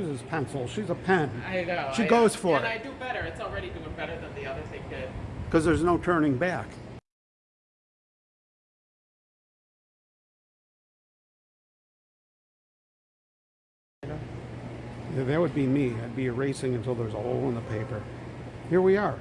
uses pencil. She's a pen. I know. She I- goes for and it. I do better. It's already doing better than the other thing did. Because there's no turning back. Yeah, that would be me. I'd be erasing until there's a hole in the paper. Here we are.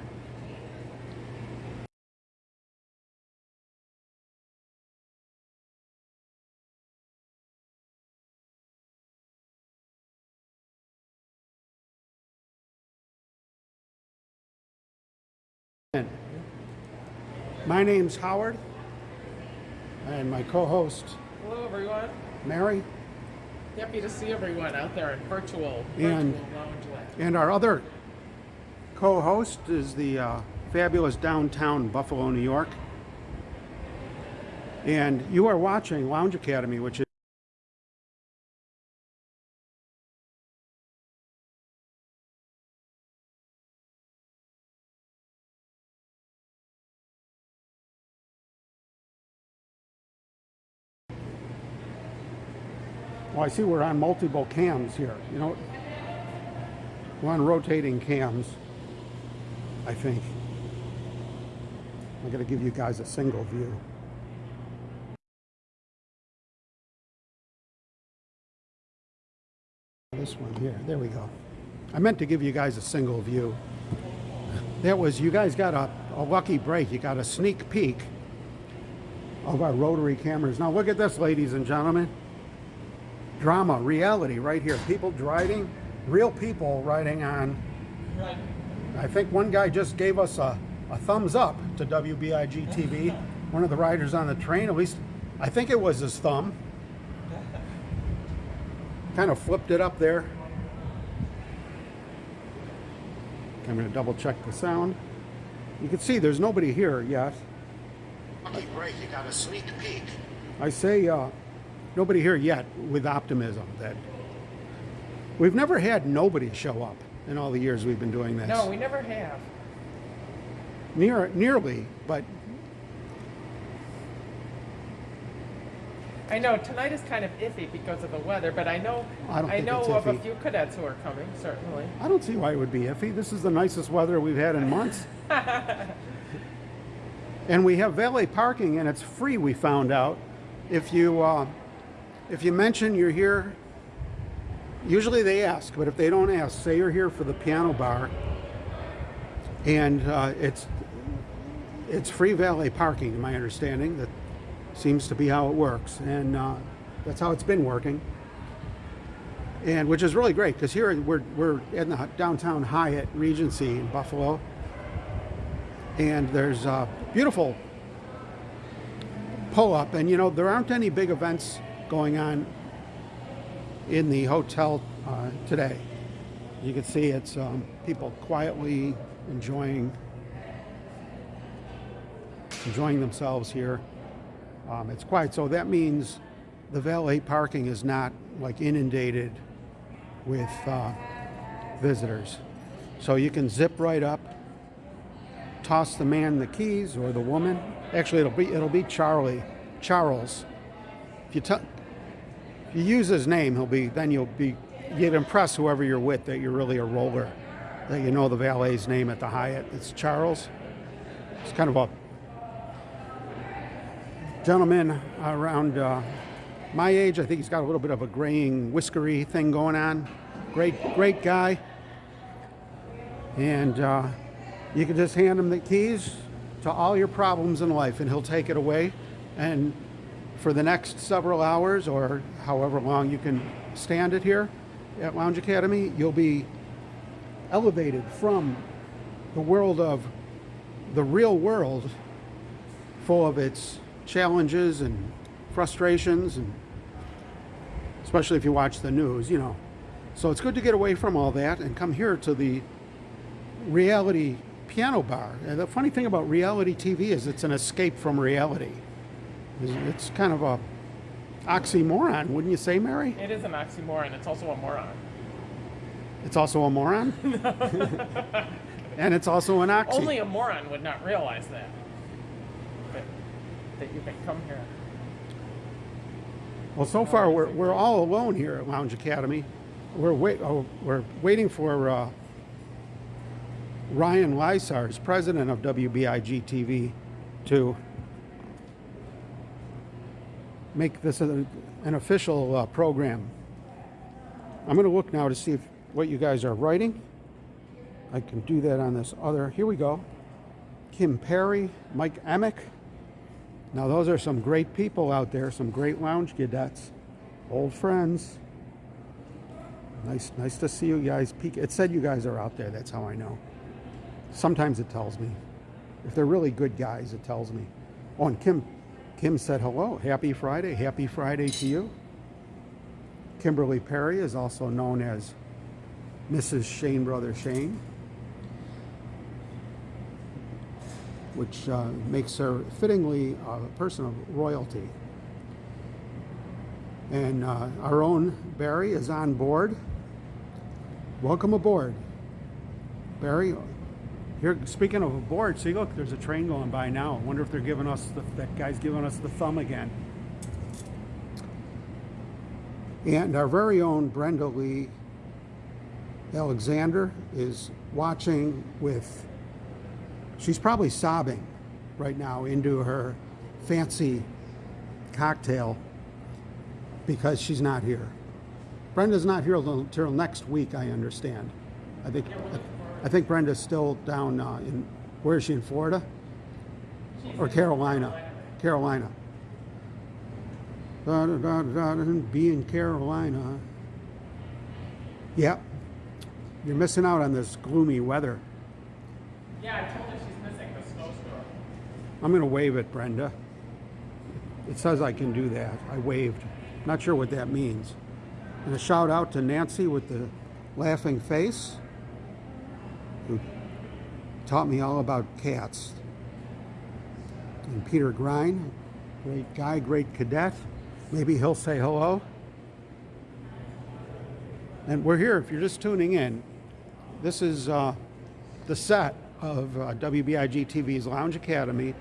My name's Howard, and my co-host Hello, everyone. Mary, Happy to see everyone out there in virtual, And- lounge land. and our other co-host is the uh, fabulous downtown Buffalo, New York. And you are watching Lounge Academy, which is I see we're on multiple cams here. You know, we're on rotating cams, I think. I'm going to give you guys a single view. This one here. There we go. I meant to give you guys a single view. That was, you guys got a, a lucky break. You got a sneak peek of our rotary cameras. Now, look at this, ladies and gentlemen drama, reality right here. People driving, real people riding on. Right. I think one guy just gave us a, a thumbs up to WBIG TV. One of the riders on the train, at least I think it was his thumb. Kind of flipped it up there. I'm going to double check the sound. You can see there's nobody here yet. Lucky break, you got a sneak peek. I say, uh, nobody here yet with optimism that we've never had nobody show up in all the years we've been doing this. No, we never have. Near, nearly, but I know tonight is kind of iffy because of the weather, but I know I don't think know of a few cadets who are coming. Certainly. I don't see why it would be iffy. This is the nicest weather we've had in months. and we have valet parking, and it's free. We found out if you uh, if you mention you're here. Usually they ask, but if they don't ask, say you're here for the piano bar, and uh, it's it's free valet parking. In my understanding, that seems to be how it works, and uh, that's how it's been working. and which is really great because here we're we're in the downtown Hyatt Regency in Buffalo, and there's a beautiful pull up, and you know there aren't any big events going on in the hotel uh, today. You can see it's um, people quietly enjoying enjoying themselves here. Um, it's quiet, so that means the valet parking is not like inundated with uh, visitors. So you can zip right up, toss the man the keys or the woman. Actually, it'll be it'll be Charlie, Charles. If you if you use his name, he'll be then you'll be you'd impress whoever you're with that you're really a roller, that you know the valet's name at the Hyatt. It's Charles. It's kind of a gentleman around uh, my age. I think he's got a little bit of a graying, whiskery thing going on. Great, great guy. And uh, you can just hand him the keys to all your problems in life, and he'll take it away. And for the next several hours, or however long you can stand it here at Lounge Academy, you'll be elevated from the world of the real world, full of its challenges and frustrations and especially if you watch the news, you know. So it's good to get away from all that and come here to the reality piano bar. And the funny thing about reality TV is it's an escape from reality. It's- kind of a oxymoron, wouldn't you say, Mary? It is an oxymoron. It's also a moron. It's also a moron. and it's also an oxy. Only a moron would not realize that. That, that you can come here. Well, so far we're, we're all alone here at Lounge Academy. we're wait, oh, we're waiting for uh, Ryan Lysars, president of WBIG TV, to make this a, an official uh, program. I'm going to look now to see if, what you guys are writing. I can do that on this other. Here we go. Kim Perry, Mike Emick. Now, those are some great people out there, some great lounge cadets, old friends. Nice, nice to see you guys peek. It said you guys are out there. That's how I know. Sometimes it tells me. If they're really good guys, it tells me. Oh, and Kim, Kim said hello. Happy Friday. Happy Friday to you. Kimberly Perry is also known as Mrs. Shane Brother Shane, which uh, makes her fittingly a person of royalty. And uh, our own Barry is on board. Welcome aboard, Barry. Here, speaking of a board, see, look, there's a train going by now. I wonder if they're giving us the, that guy's giving us the thumb again. And our very own Brenda Lee Alexander is watching with, she's probably sobbing right now into her fancy cocktail because she's not here. Brenda's not here until next week, I understand. I think, I think Brenda's still down uh, in, where is she, in Florida? Or Carolina? Carolina. Da, da, da, da, da, be in Carolina. Yep. You're missing out on this gloomy weather. Yeah, I told her she's missing the snowstorm. I'm going to wave at Brenda. It says I can do that. I waved. Not sure what that means. And a shout out to Nancy with the laughing face, who taught me all about cats. And Peter Grine, great guy, great cadet. Maybe he'll say hello. And we're here, if you're just tuning in, this is uh, the set of uh, WBIG TV's Lounge Academy.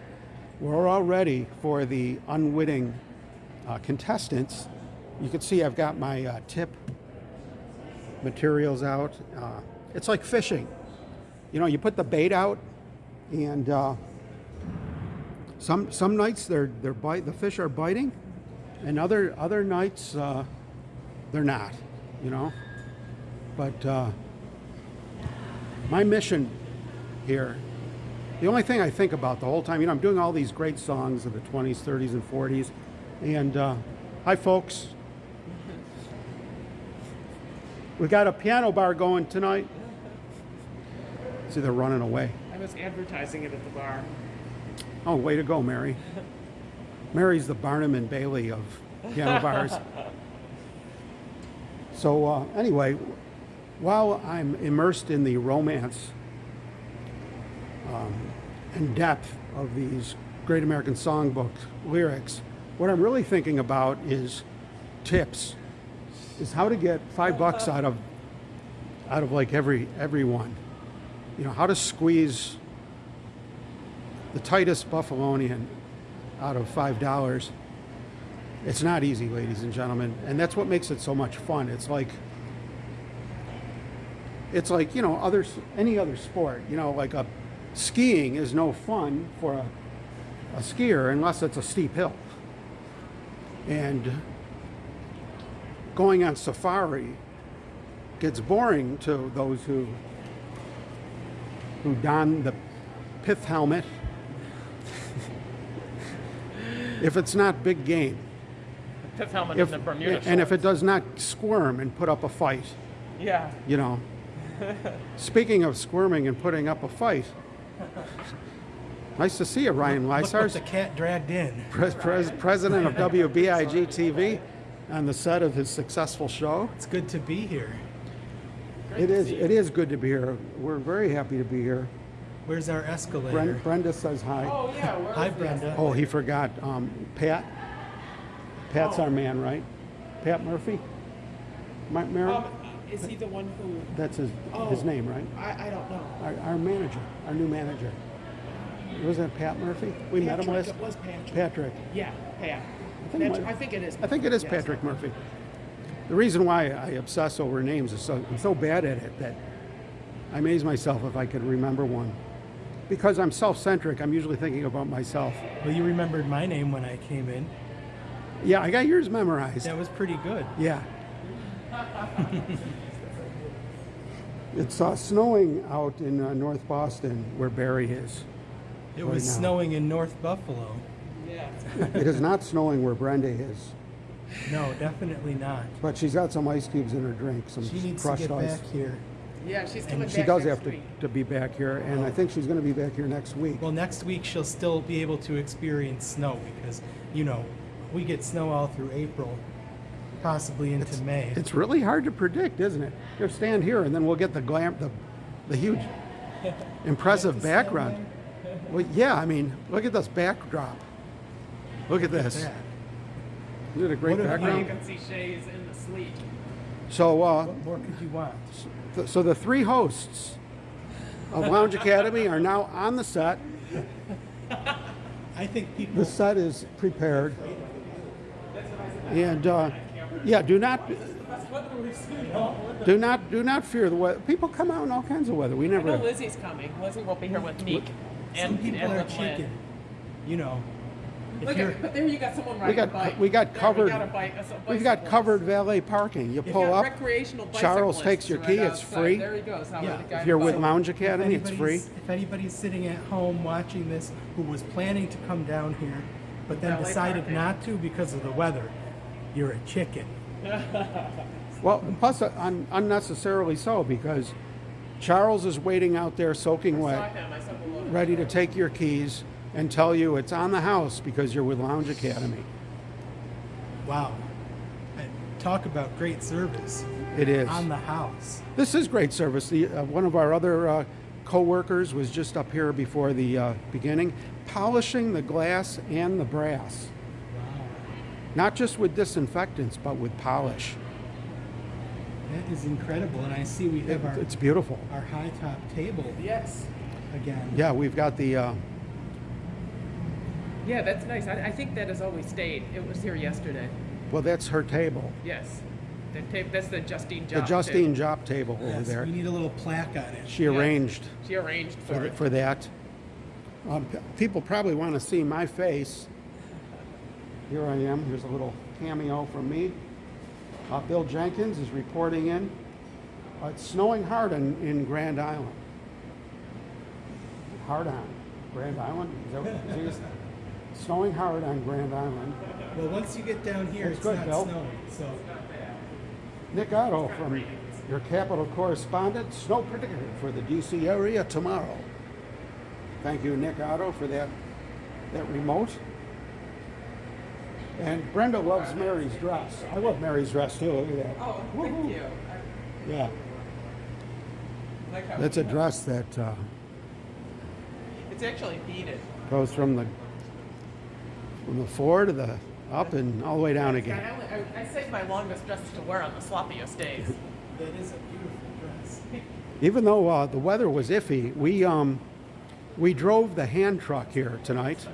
We're all ready for the unwitting uh, contestants. You can see I've got my uh, tip materials out. Uh, it's like fishing. You know, you put the bait out, and uh, some some nights they're they're bite the fish are biting, and other other nights uh, they're not. You know, but uh, my mission here, the only thing I think about the whole time, you know, I'm doing all these great songs of the 20s, 30s, and 40s, and uh, hi folks. We got a piano bar going tonight. They're running away. I was advertising it at the bar. Oh, way to go, Mary. Mary's the Barnum and Bailey of piano bars. So, uh, anyway, while I'm immersed in the romance um, and depth of these Great American Songbook lyrics, what I'm really thinking about is tips, is how to get five bucks out of out of like every everyone. You know, how to squeeze the tightest Buffalonian out of five dollars. It's not easy, ladies and gentlemen, and that's what makes it so much fun. It's like it's like you know other any other sport. You know, like a skiing is no fun for a, a skier unless it's a steep hill, and going on safari gets boring to those who who don the pith helmet if it's not big game Pith helmet if, and the Bermuda and if it does not squirm and put up a fight Yeah. you know speaking of squirming and putting up a fight nice to see you ryan Look lysars the cat dragged in. pres- pres- president of wbig tv on the set of his successful show It's good to be here. It is it is good to be here we're very happy to be here Where's our escalator? Brenda, Brenda says hi. Oh yeah. Where Hi, Brenda. Oh, he forgot. Um, Pat. Pat's Oh. our man, right? Pat Murphy. Ma- Mary? Um, is he the one who? That's his his oh. name, right? I, I don't know. Our, our manager, our new manager. Wasn't it Pat Murphy? We met him last. It was Patrick. Patrick. Yeah, Pat. think it That's- I think it is. I think it is Yes. Patrick Murphy. The reason why I obsess over names is so I'm so bad at it that I amaze myself if I could remember one. Because I'm self-centric, I'm usually thinking about myself. Well, you remembered my name when I came in. Yeah, I got yours memorized. That was pretty good. Yeah. it's uh, snowing out in uh, North Boston where Barry is. It Right was now. snowing in North Buffalo. Yeah. It is not snowing where Brenda is, No, definitely not. but she's got some ice cubes in her drink, some She needs to crushed get ice. back here. Yeah, she's coming She back does next have to, week. to be back here, and I oh. think she's going to be back here next week. Well, next week she'll still be able to experience snow because, you know, we get snow all through April, possibly into May. It's really hard to predict, isn't it? Here, stand here, and then we'll get the glam, the, the huge, impressive background. Well, yeah, I mean, look at this backdrop. Look at this. Yeah. Isn't a great What have Now you background? can see Shea's in the sleet. So, uh, What more could you want? th- so the three hosts of Lounge Academy are now on the set. I think people. The set is prepared. And, uh, yeah, do not, do not, do not fear the weather. People come out in all kinds of weather. We I know never, Lizzie's coming. Lizzie will be here with Meek. Some And, people and are with Lynn. chicken. You know, if Look at, but there you got someone riding got a bike. we got There, covered- We got a bike, a, a we've got covered valet parking. You pull up. recreational Charles takes your right key, it's free. There he goes. How Yeah. If you're with bike. Lounge Academy, it's free. anybody's, if anybody's sitting at home watching this who was planning to come down here, but then Valet decided parking. not to because of the weather, you're a chicken. Well, plus uh, un- unnecessarily so because Charles is waiting out there soaking I saw wet, him. I saw the ready to take your keys and tell you it's on the house because you're with Lounge Academy. Wow. And talk about great service It is. on the house. This is great service. The, uh, one of our other uh, co-workers was just up here before the uh, beginning, polishing the glass and the brass. Wow. Not just with disinfectants, but with polish. That is incredible. And I see we have our, It's beautiful. our high top table Yes. again. Yeah, we've got the, uh, Yeah, that's nice. I, I think that has always stayed. It was here yesterday. well, that's her table. Yes. The tape, that's the Justine The job. Justine Job table over Yes, there. we need a little plaque on it. She Yes. arranged She arranged for, for, it. for that. Um, p- people probably want to see my face. Here I am. Here's a little cameo from me. Uh, Bill Jenkins is reporting in. Uh, it's snowing hard in, in Grand Island. Hard on Grand Island. Is that what it is? snowing hard on Grand Island. Well, once you get down here, That's it's good, not Bill. snowing. So Nick Otto from your capital correspondent. Snow predicted for the DC area tomorrow. Thank you, Nick Otto, for that that remote. And Brenda loves Mary's dress. I love Mary's dress too. Look at that. Oh, thank you. Yeah, like that's a dress that uh, it's actually beaded. goes from the from the floor to the up and all the way down I, again. only, I, I saved my longest dress to wear on the sloppiest days. that is a beautiful dress. Even though uh, the weather was iffy, we um, we drove the hand truck here tonight,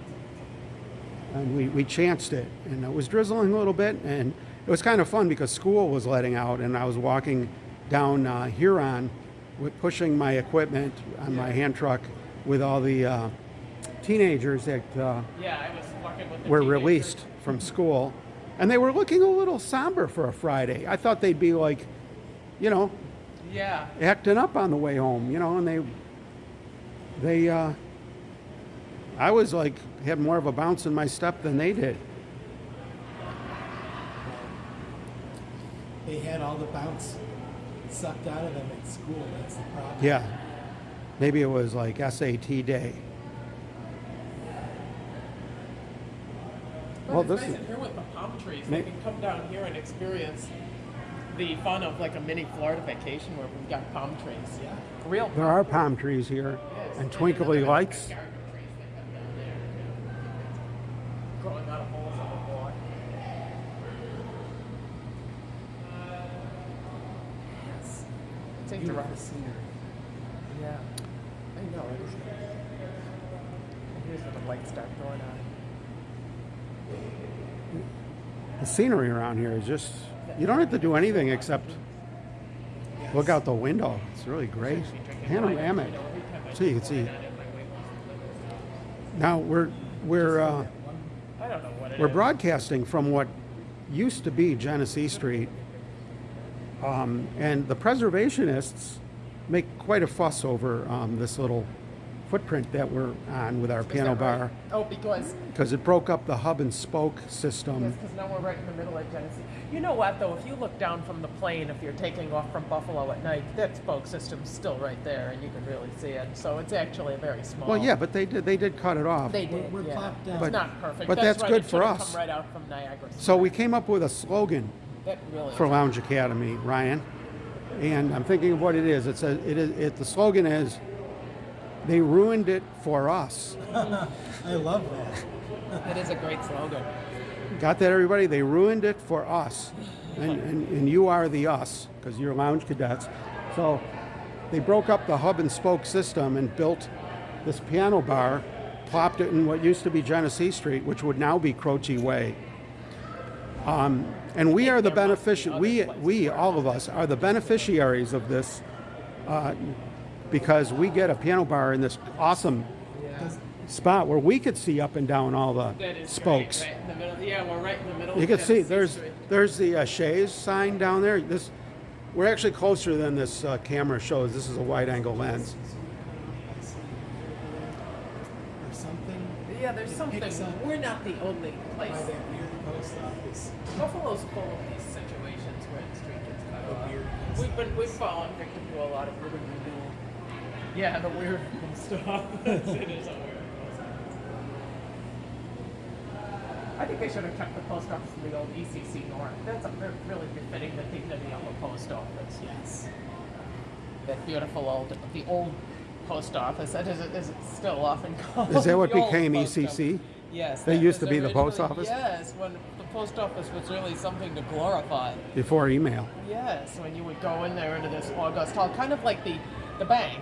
and we, we chanced it, and it was drizzling a little bit, and it was kind of fun because school was letting out, and I was walking down uh, Huron, with pushing my equipment on my hand truck with all the uh, teenagers that uh, Yeah, I was with the were teenagers. released from school, and they were looking a little somber for a Friday. I thought they'd be like, you know, Yeah. acting up on the way home, you know, and they, they, uh, I was like, had more of a bounce in my step than they did. They had all the bounce sucked out of them at school. That's the problem. Yeah. Maybe it was like SAT day. Well, it's this nice is- here with the palm trees. May- They can come down here and experience the fun of like a mini Florida vacation where we've got palm trees. Yeah. Real There are palm trees here and twinkly lights. garden trees they have down there. Growing out of holes in the wall. Yes. It's Beautiful interesting. scenery. Yeah. I know, it is. And here's where the lights start going on. The scenery around here is just You don't have to do anything except look out the window. It's really great. Panoramic. So you can see. Now we're we're uh, we're broadcasting from what used to be Genesee Street, um, and the preservationists make quite a fuss over um, this little footprint that we're on with our Is piano that right? bar Oh, because because it broke up the hub and spoke system. because now we're right in the middle of Genesee. You know what though? If you look down from the plane, if you're taking off from Buffalo at night, that spoke system's still right there, and you can really see it. So it's actually a very small. Well, yeah, but they did they did cut it off. They did. We're- we're yeah. plopped down. It's But- not perfect. but that's right, good it for should've us. Come right out from Niagara. So we came up with a slogan that really for. Lounge Academy, Ryan, and I'm thinking of what it is. It says it is. It, the slogan is, "They ruined it for us." I love that. that is a great slogan. Got that, everybody? They ruined it for us, and and, and you are the us because you're lounge cadets. So they broke up the hub and spoke system and built this piano bar, plopped it in what used to be Genesee Street, which would now be Croce Way. Um, and we are the There must be benefici- other we we all of us are the beneficiaries of this uh, because we get a piano bar in this awesome spot where we could see up and down all the spokes. Great, right in the middle. Yeah, we're right in the middle. You can see there's there's the uh, Shea's sign down there. This we're actually closer than this uh, camera shows. This is a wide angle lens. Or something. Yeah, there's something. We're not the only by place. that weird post office. Buffalo's full of these situations where the street gets cut The off. weird We've been we've fallen victim to a lot of urban renewal. Yeah, the weird stuff. it is a weird post office. I think they should have kept the post office in the old ECC North. That's a re- really befitting the dignity of a post office. Yes. That beautiful old, the old post office. That is, is it still often called? Is that what became post office. ECC? Yes. They used to be the post office? Yes, when the post office was really something to glorify. Before email. Yes, when you would go in there into this august hall, kind of like the, the bank.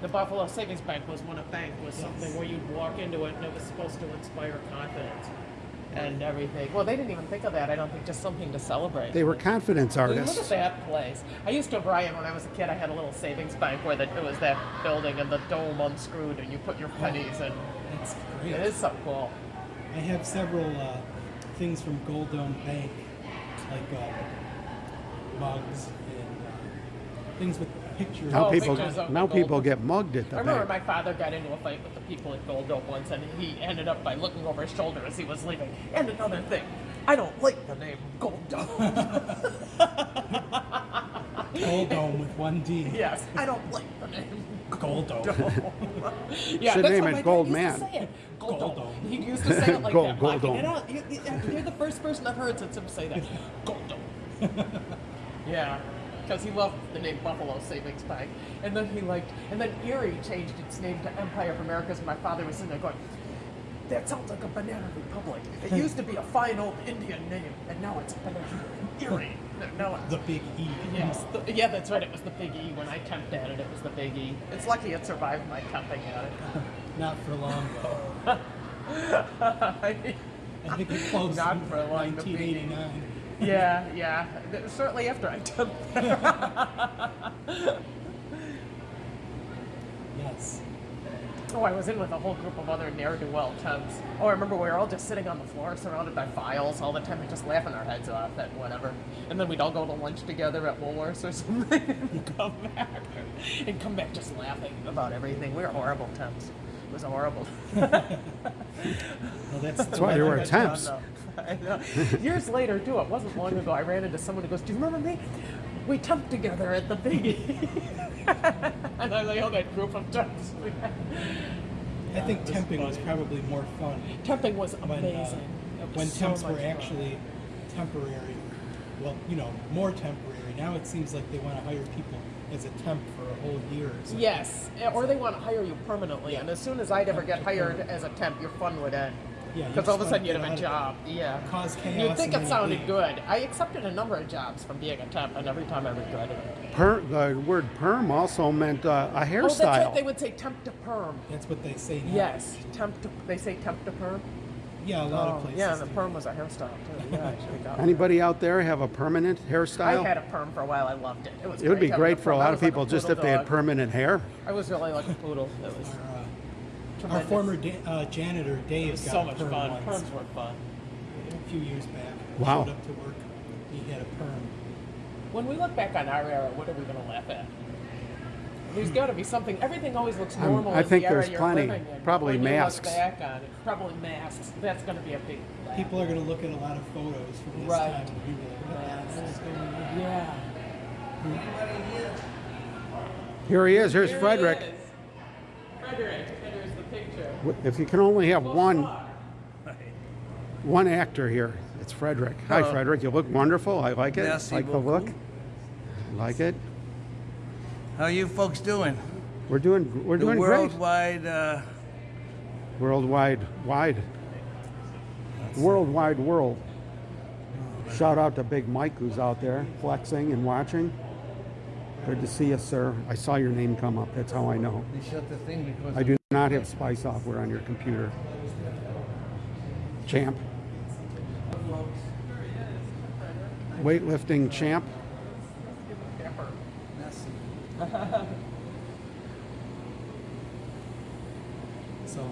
The Buffalo Savings Bank was when a bank was something where you'd walk into it and it was supposed to inspire confidence and everything. Well, they didn't even think of that. I don't think just something to celebrate. They were confidence artists. Look at that place. I used to, Brian, when I was a kid, I had a little savings bank where the, it was that building and the dome unscrewed and you put your pennies in. That's great. It is so cool. I have several uh, things from Gold Dome Bank, like uh, mugs and uh, things with pictures. Now Oh, people pictures of now the people get mugged at the I remember bank. my father got into a fight with the people at Gold Dome once, and he ended up by looking over his shoulder as he was leaving. And another thing, I don't like the name Gold Dome. Gold Dome with one D. yes, I don't like the name Gold Dome. yeah, Should that's name how it my dad Gold used to Man. say it. Gold, Gold Dome. Dome. He used to say it like Gold- that. Gold Mike, Dome. And I don't, you, you- you're the first person I've heard since him say that. Gold Dome. yeah, because he loved the name Buffalo Savings Bank, and then he liked, and then Erie changed its name to Empire of Americas. And my father was sitting there going. That sounds like a banana republic. It used to be a fine old Indian name, and now it's banana Erie. Now it's The big E. Yes, the, yeah, that's right. It was the Big E. When I temped at it, it was the Big E. It's lucky it survived my temping at it. Not for long though. I think it closed Not in for long, the big E. 1989. Yeah, yeah. Th- Certainly after I temped there. Yes. oh, I was in with a whole group of other ne'er-do-well temps. Oh, I remember we were all just sitting on the floor, surrounded by files all the time, and just laughing our heads off at whatever. And then we'd all go to lunch together at Woolworths or something, and come back, and come back just laughing about everything. We were horrible temps. It was horrible. Well, that's, That's why you were I don't temps. know. Know. Years later, too, it wasn't long ago, I ran into someone who goes, Do you remember me? We temped together at the Biggie. and I like, oh, that group of temps. we had. I think was temping was probably more fun Temping was when, uh, amazing. Was when so temps were fun. actually temporary. Well, you know, more temporary. Now it seems like they want to hire people as a temp for a whole year or something. Yes, or they want to hire you permanently, and as soon as I'd ever get hired as a temp, your fun would end. Yeah, Because all of a sudden you'd have a job. Yeah. Cause chaos You'd think it sounded good. I accepted a number of jobs from being a temp, and every time I regretted it. Per, the word perm also meant uh, a Oh, that's hairstyle. right. They would say temp to perm. That's what they say now. Yes, temp to. They say temp to perm. Yeah, a lot Oh, of places. yeah, and the do. perm was a hairstyle too. Yeah, I should have. Anybody out there have a permanent hairstyle? I had a perm for a while. I loved it. It was. It would be great for a lot of was like people just if poodle they had permanent hair. I was really like a poodle. It was Our, our former da- uh, janitor Dave got so a much perm fun. once, Perms were fun. a few years back. Wow. Showed up to work. He had a perm. When we look back on our era, what are we going to laugh at? There's got to be something. Everything always looks I'm- normal. I in think the era there's you're plenty. living in. Probably when you look masks. back on it, probably masks. That's going to be a big. laugh. People are going to look at a lot of photos from this Right. time and be like, what the hell is going on? Yeah. Here he is. Here's Here he Frederick. is. Frederick. Picture. If you can only have one one actor here, it's Frederick. Hi, Hello. Frederick. You look wonderful. I like it. Merci like the look. Like it. How you folks doing? We're doing we're the doing worldwide, uh. Worldwide wide. Worldwide world. Shout out to Big Mike who's out there flexing and watching. Good to see you, sir. I saw your name come up. That's how I know. they shut the thing because I do not have spy software on your computer. Champ. Weightlifting champ. So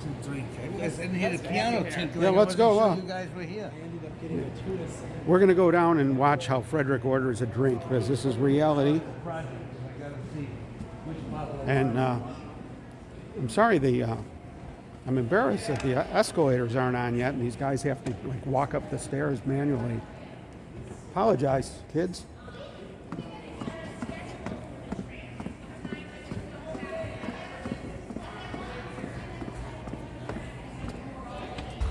two, three. You guys didn't hear the piano tinkling. Yeah, let's go, sure uh, You guys were here. I ended up getting a tuna salad. We're going to go down and watch how Frederick orders a drink because this is reality. Project. I gotta see which model. And uh, I'm sorry, the uh, I'm embarrassed that the escalators aren't on yet, and these guys have to like walk up the stairs manually. Apologize, kids.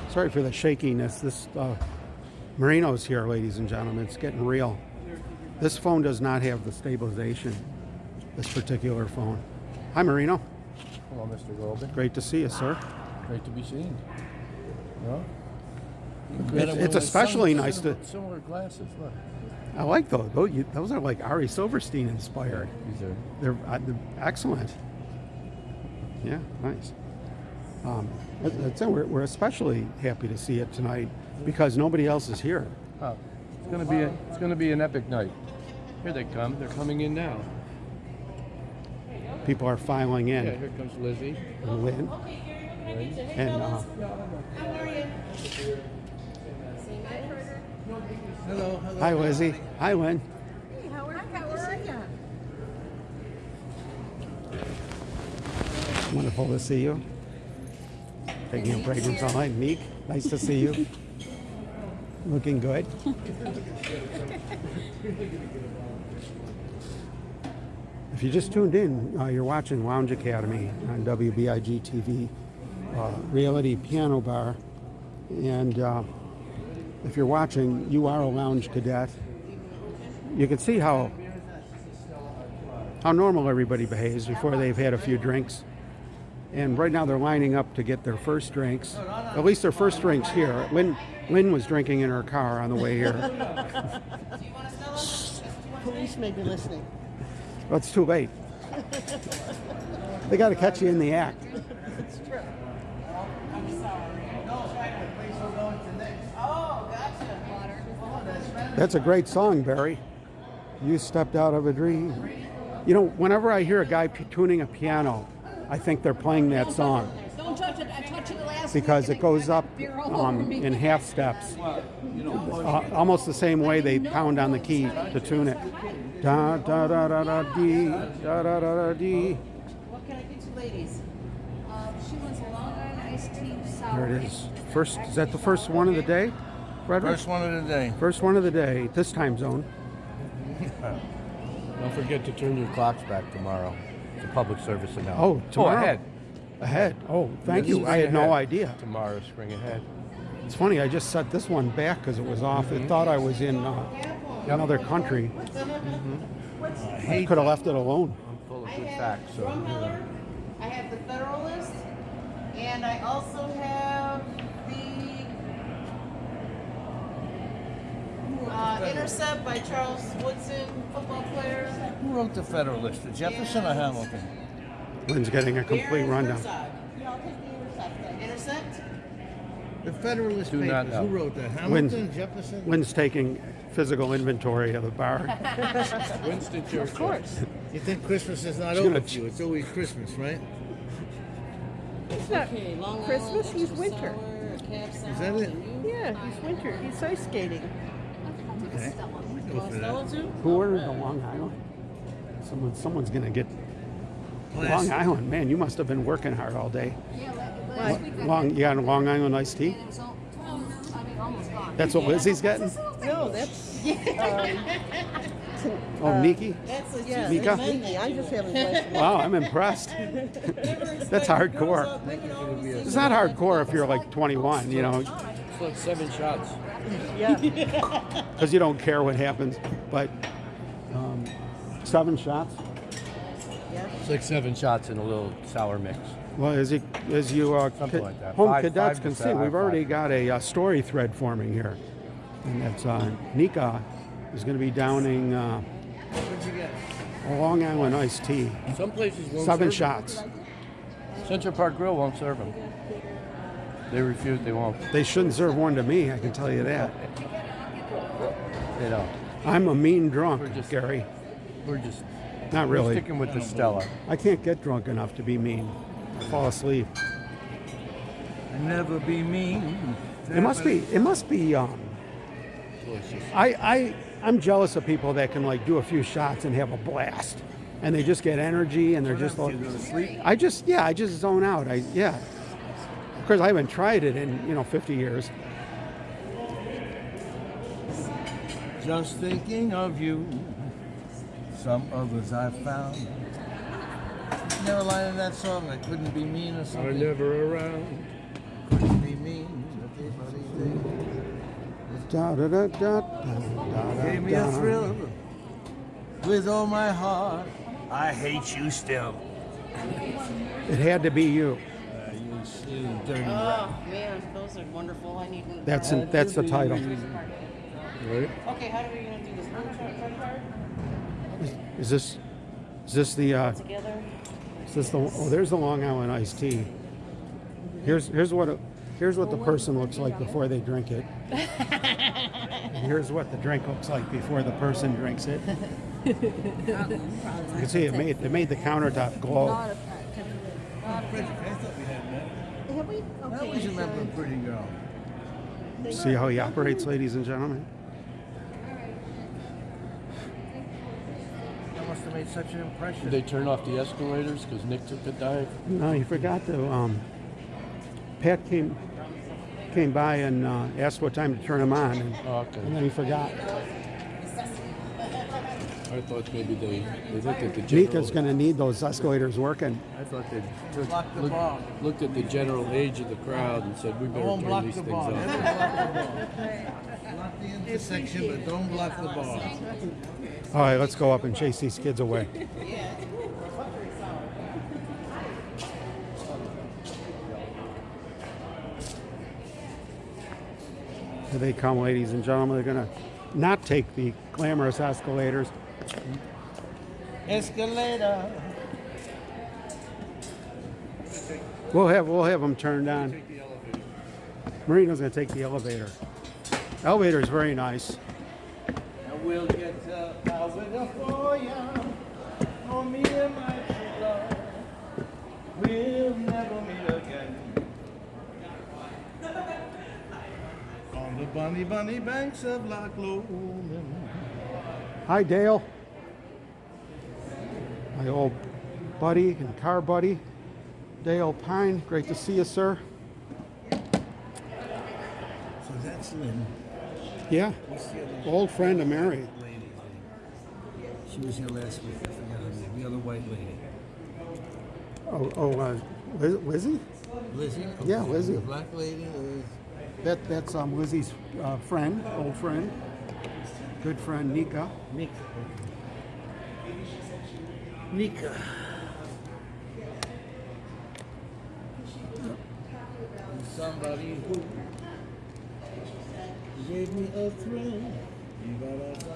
Sorry for the shakiness. This uh, Marino's here, ladies and gentlemen. It's getting real. This phone does not have the stabilization. This particular phone. Hi, Marino. Hello, Mr. Golden. Great to see you, sir. Great to be seen. It's, it's especially nice to. Similar glasses, look. I like those. Those, are like Ari Silverstein inspired. These are They're, uh, they're excellent. Yeah, nice. Um, that- that's. We're, we're especially happy to see it tonight because nobody else is here. oh, it's gonna be a, it's gonna be an epic night. Here they come. They're coming in now. People are filing in. Yeah, here comes Lizzie. And Lynn. And uh, Hello, hello. hi, Lizzie. Hi, Lynn. Hey, how are, how are you? Wonderful to see you. Taking a break from sunlight. Meek, nice to see you. Looking good. If you just tuned in, uh, you're watching Lounge Academy on WBIG TV, uh, Reality Piano Bar. And uh, if you're watching, you are a lounge cadet. You can see how how normal everybody behaves before they've had a few drinks. And right now they're lining up to get their first drinks. At least their first drinks here. Lynn, Lynn was drinking in her car on the way here. Police may be listening. But it's too late. They got to catch you in the act. Oh, gotcha. That's a great song, Barry. You stepped out of a dream. You know, whenever I hear a guy p- tuning a piano, I think they're playing that song it. I touched it last because it goes up Beer all over um, in half steps, uh, almost the same way they pound on the key to tune it. Da da da da da dee, da da da da dee. What can I get you ladies? Um, she wants a Long Island iced tea sour. There it is. First, is that the first one of the day, Frederick? First one of the day. First one of the day, this time zone. Don't forget to turn your clocks back tomorrow. It's a public service announcement. Oh, tomorrow? ahead. Ahead. Oh, thank Yes, you. I spring had no ahead. idea. Tomorrow, spring ahead. It's funny. I just set this one back because it was off. It thought I was in uh, another country. I could have left it alone. I'm full of good facts, so. Drumheller. I have the Federalist. And I also have uh, Intercept by Charles Woodson, football player. Who wrote the Federalist? The Jefferson or Hamilton? Lynn's getting a complete Beer rundown. Side. Yeah, take the Intercept. Intercept? The Federalist Do not Papers. know. Who wrote that? Lynn's- Hamilton, Jefferson. Lynn's taking physical inventory of the bar. Winston Churchill. Of course. You think Christmas is not She's over for you? It's always Christmas, right? It's not Okay, Long Christmas, Island, he's winter. sour, Is that it? Yeah, he's winter. He's ice skating. Okay. Go for that. Who ordered the Long Island? Someone, someme's gonna get Long Classic. Island. Man, you must have been working hard all day. Yeah, last week I Long, you got a Long Island iced tea? and it was all, I mean, almost gone. That's what Lizzie's getting? No, that's um, Oh, Nikki? That's a yeah, Mika? that's Nikki. I'm just having a glass of Wow, I'm impressed. That's hardcore. It's not hardcore if you're like 21, you know, It's like seven shots. Yeah. because you don't care what happens. But um, seven shots. It's like seven shots in a little sour mix. Well, as you, as you uh, Something ca- like that. home Five- cadets five can see, seven, we've already got a, uh story thread forming here. And that's uh, Nika is going to be downing uh, What'd you get? a Long Island iced tea. Some places won't Seven serve shots. them. Central Park Grill won't serve them. They refuse. They won't. They shouldn't serve one to me, I can tell you that. They don't. I'm a mean drunk, We're just- Gary. We're just Not we're really. sticking with the Stella. I can't get drunk enough to be mean. I fall asleep. Never be mean. It must be. It must be. Um, I, I I'm jealous of people that can like do a few shots and have a blast, and they just get energy and they're just like. You go to. I just yeah, I just zone out. I yeah. Of course, I haven't tried it in you know 50 years. Just thinking of you. Some others I've found. Never line in that song. I couldn't be mean or something. Are something. never around. Couldn't be mean. Everybody Da, da, da, da, da, da, Gave me a thrill with all my heart. I hate you still. It had to be you. Uh, you dirty Oh man, those are wonderful. I need one. That's that's the title. Right? Okay, how are we gonna do this? One shot credit card Is this is this the uh, together? is this the oh there's the Long Island iced tea. Here's here's what it, here's what the person looks like before they drink it. and here's what the drink looks like before the person drinks it. You can see it made it made the countertop glow. Frederick, I thought we had met. Have we? I Okay. always remember a pretty girl. See how he operates, ladies and gentlemen. That must have made such an impression. Did they turn off the escalators because Nick took a dive? No, you forgot to. Um, Pat came came by and uh, asked what time to turn them on, and, Oh, okay. and then he forgot. I thought maybe they, they looked at the general. Nika's going to need those escalators working. I thought they took, the looked, looked at the general age of the crowd and said, we better Don't turn these the things bar. Off. block the. Block the intersection, but don't block the bar. All right, let's go up and chase these kids away. Here they come, ladies and gentlemen. They're going to not take the glamorous escalators. Escalator. We'll have we'll have them turned on. Marino's going to take the elevator. Elevator is very nice. And we'll get uh, out with a fire on me and my true love. We'll never meet again. On the bunny bunny banks of Loch Lomond. Hi, Dale. My old buddy and car buddy, Dale Pine. Great to see you, sir. So that's Lynn. Yeah, What's the other old friend of Mary. She was here last week. I forgot her name. The other white lady. Oh, oh uh, Liz, Lizzie? Lizzie? Yeah, Lizzie. The black lady is That, that's um, Lizzie's uh, friend, old friend, good friend Nika. Nika. Nika. Somebody who gave me a thrill. Ba-da-da.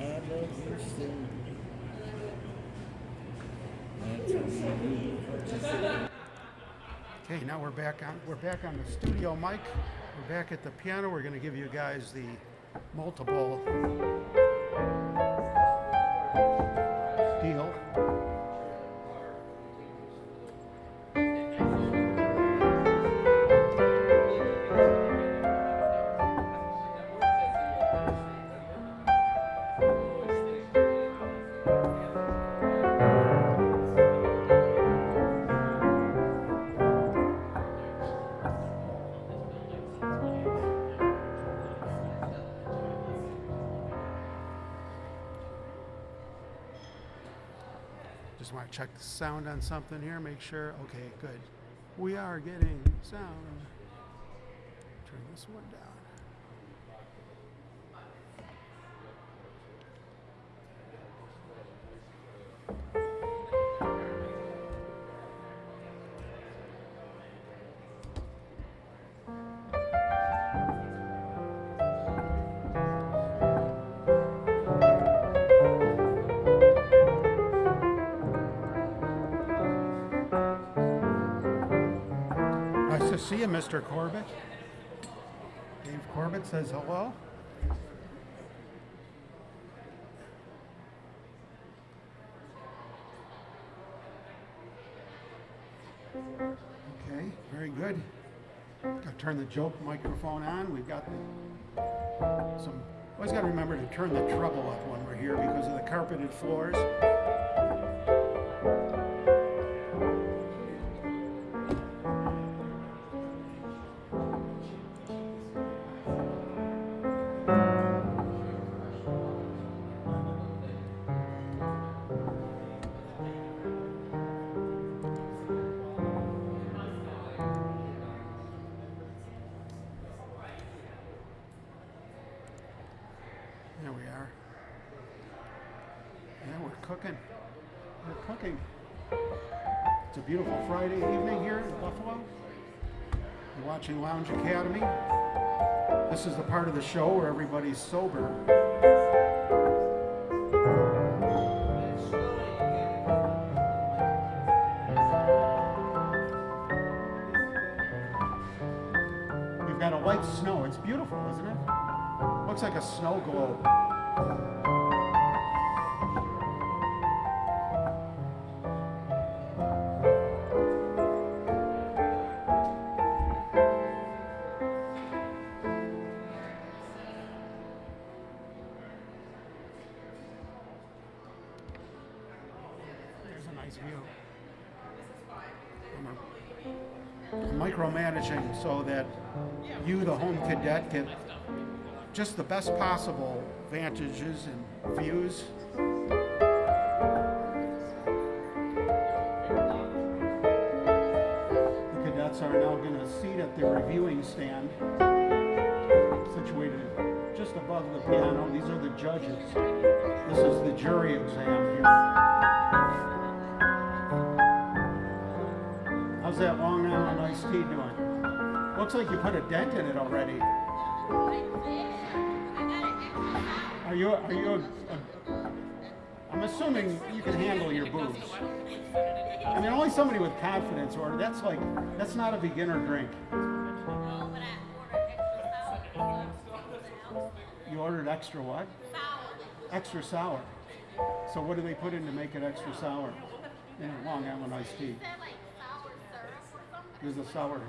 I love you still. Okay, now we're back on we're back on the studio mic. We're back at the piano. We're going to give you guys the multiple check the sound on something here, make sure. Okay, good. We are getting sound. You, Mr. Corbett. Dave Corbett says hello. Okay, very good. Got to turn the joke microphone on. We've got some. Always got to remember to turn the treble up when we're here because of the carpeted floors. Lounge Academy. This is the part of the show where everybody's sober. We've got a white snow. It's beautiful, isn't it? Looks like a snow globe. Micromanaging so that you, the home cadet, get just the best possible vantages and views. The cadets are now going to seat at the reviewing stand, situated just above the piano. These are the judges. This is the jury exam here. How's that Long Island iced tea doing? Looks like you put a dent in it already. Are you, are you, a, a, I'm assuming you can handle your booze. I mean, only somebody with confidence or that's like, that's not a beginner drink. You ordered extra what? Extra sour. So what do they put in to make it extra sour? In Long Island iced tea. There's a sour.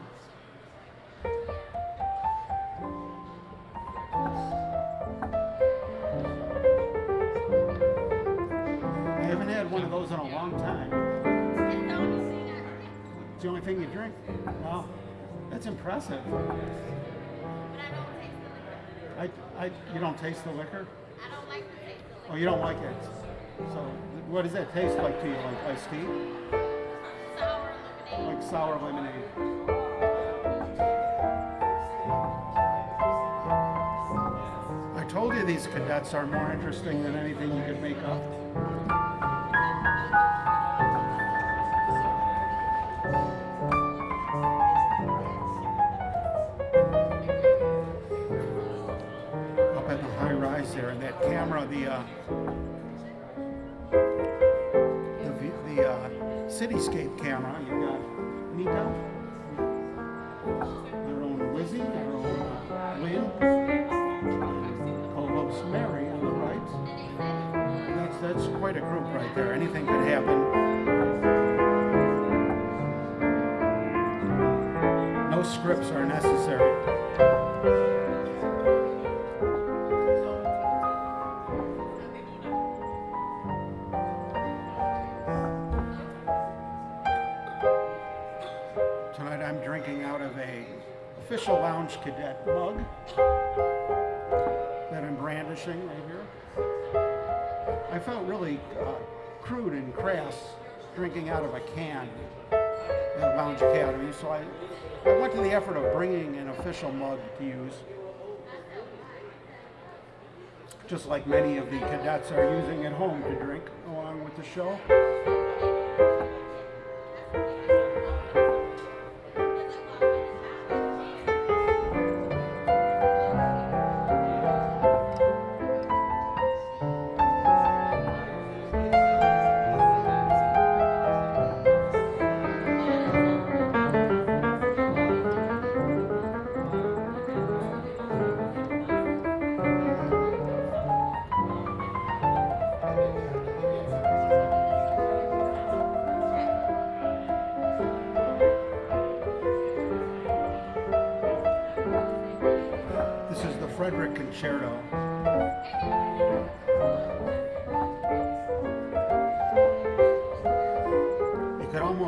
I haven't had one of those in a long time. It's the only thing you drink? Wow, that's impressive. I, I, you don't taste the liquor? Oh, you don't like it? So, what does that taste like to you? Like iced tea? Like sour lemonade. I told you these cadets are more interesting than anything you could make up. Up at the high rise there, and that camera, the uh, cityscape camera. You've got Nico, their own Wizzy, their own uh, Lynn, oh, Colob's Mary on the right. That's, that's quite a group right there. Anything could happen. No scripts are necessary. Official lounge cadet mug that I'm brandishing right here. I felt really uh, crude and crass drinking out of a can at Lounge Academy, so I, I went to the effort of bringing an official mug to use. Just like many of the cadets are using at home to drink along with the show.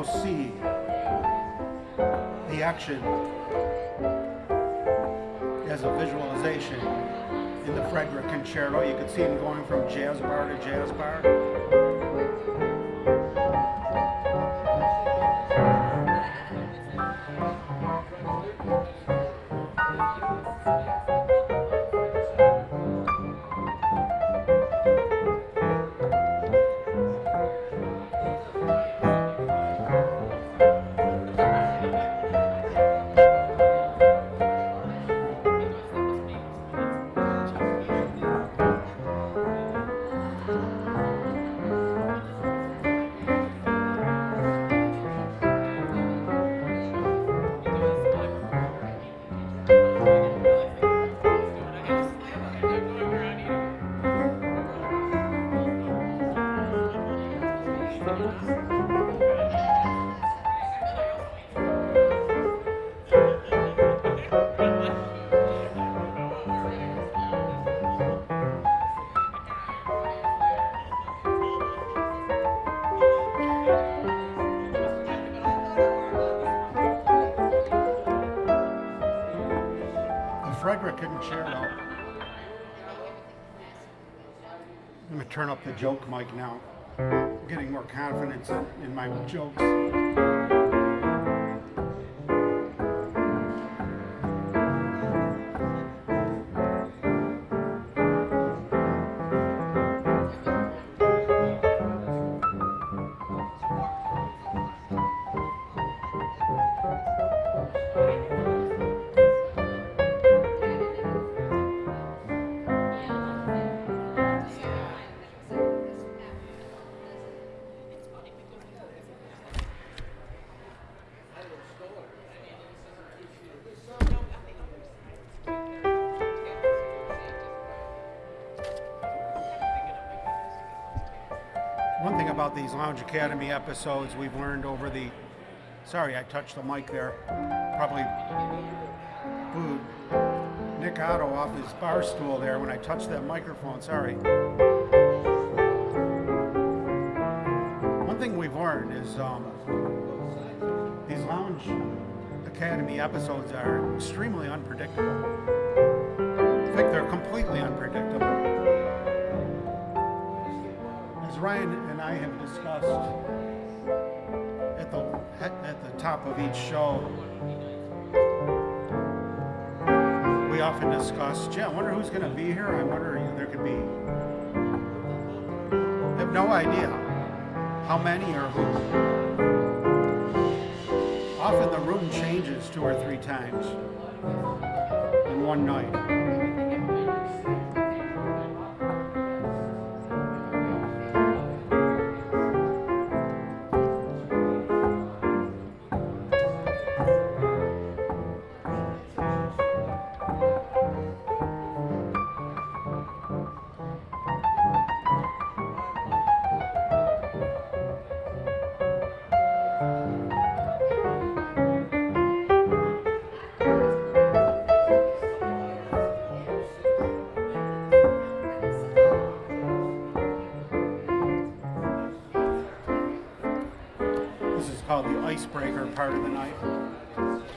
See the action as a visualization in the Frederick Concerto. You could see him going from jazz bar to jazz bar. Joke mic now. I'm getting more confidence in, in my jokes. These Lounge Academy episodes we've learned over the. Sorry, I touched the mic there. Probably booed Nick Otto off his bar stool there when I touched that microphone. Sorry. One thing we've learned is um, these Lounge Academy episodes are extremely unpredictable. I have discussed at the at the top of each show, we often discuss, gee, I wonder who's going to be here. I wonder there could be. I have no idea how many or who. Often the room changes two or three times in one night. Icebreaker part of the night.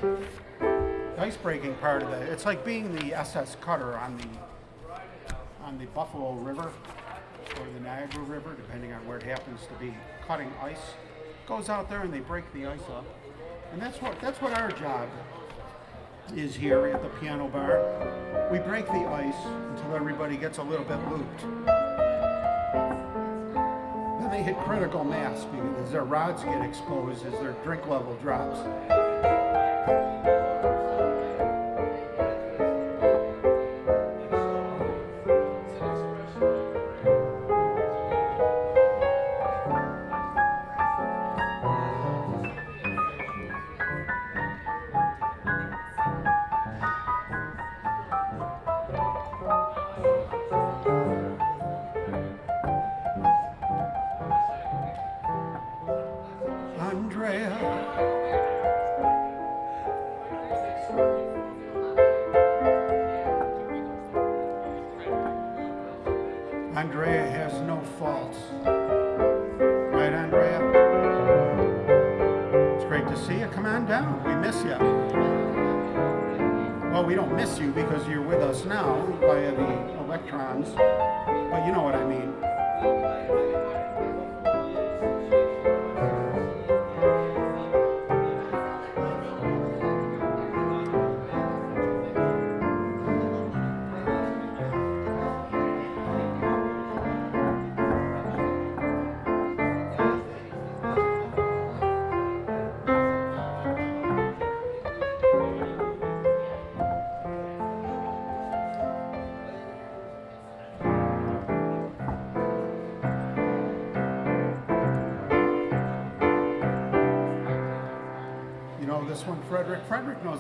The icebreaking part of the, it's like being the SS Cutter on the on the Buffalo River or the Niagara River, depending on where it happens to be, cutting ice. Goes out there and they break the ice up, and that's what that's what our job is here at the piano bar. We break the ice until everybody gets a little bit looped. Hit critical mass because their rods get exposed as their drink level drops.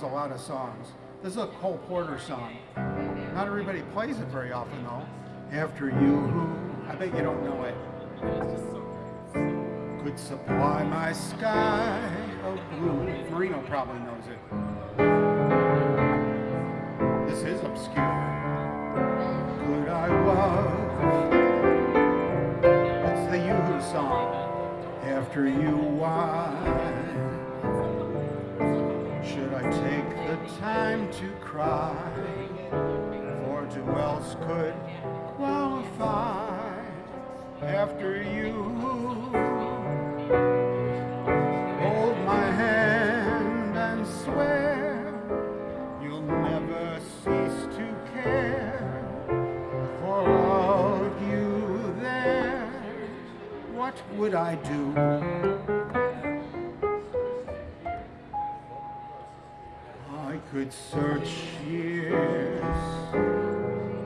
A lot of songs. This is a Cole Porter song. Not everybody plays it very often, though. After you, who, I bet you don't know it. Could supply my sky oh, of blue. Marino probably knows it. This is obscure. Could I love? It's the Yoo-Hoo song. After you, cry? For who else could qualify after you? Hold my hand and swear you'll never cease to care for all you there. What would I do? Could search years,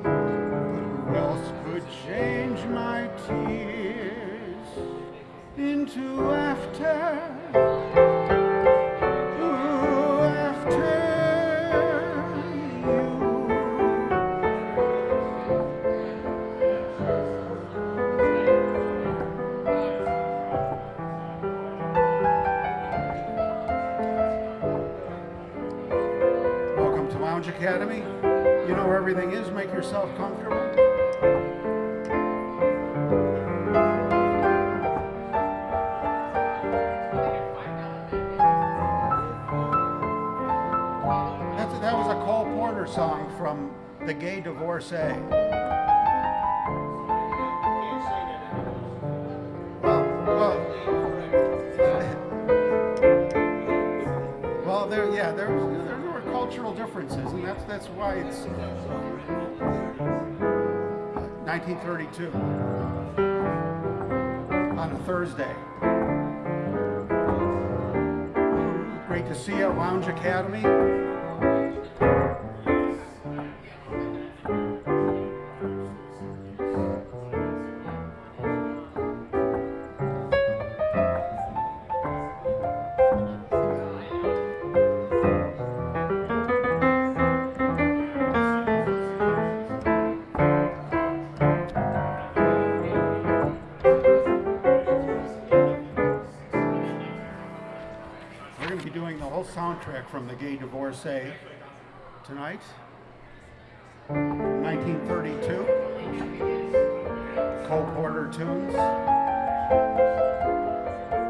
but who else could change my tears into laughter? Divorcee. Well, well, Well, there, yeah, there, there were cultural differences, and that's that's why it's uh, 1932 on a Thursday. Great to see you at Lounge Academy. From The Gay Divorcee tonight. 1932. Cole Porter tunes.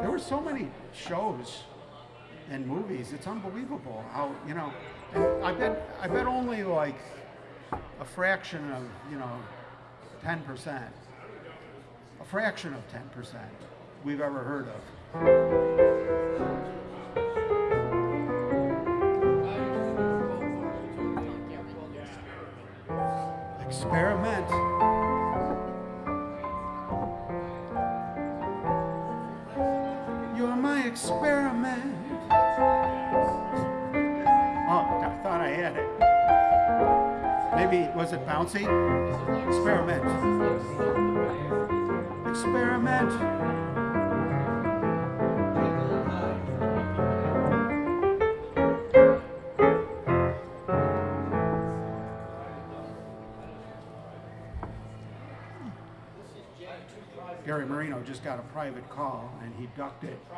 There were so many shows and movies. It's unbelievable how you know. I bet I bet only like a fraction of you know ten percent, a fraction of ten percent we've ever heard of. Experiment. You're my experiment. Oh, I thought I had it. Maybe, was it bouncy? Experiment. Experiment. Just got a private call and he ducked it.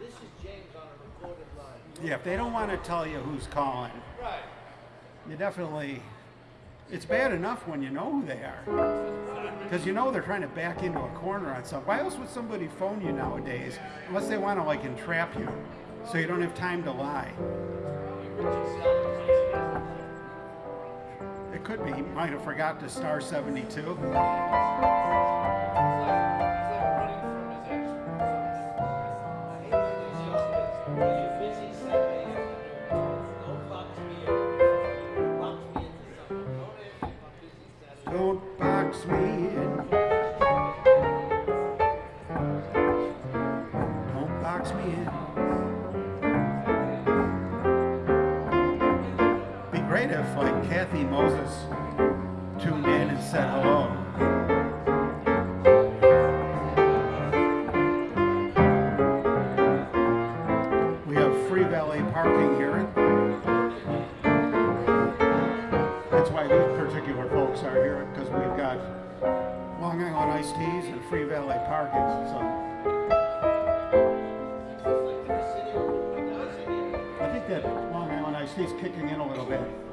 This is James on a recorded line. Yeah, if they don't want to tell you who's calling, Right. you definitely. It's bad enough when you know who they are, because you know they're trying to back into a corner on something. Why else would somebody phone you nowadays, unless they want to like entrap you, so you don't have time to lie? It could be. He might have forgot to star 72.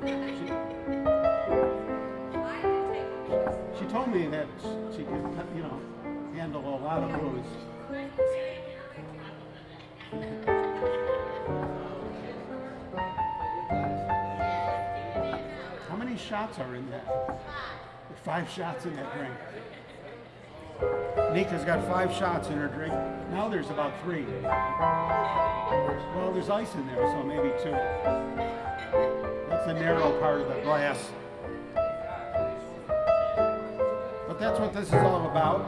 She, she told me that she can, you know, handle a lot of booze. How many shots are in that? Five shots in that drink. Nika's got five shots in her drink. Now there's about three. Well, there's ice in there, so maybe two. That's the narrow part of the glass. But that's what this is all about.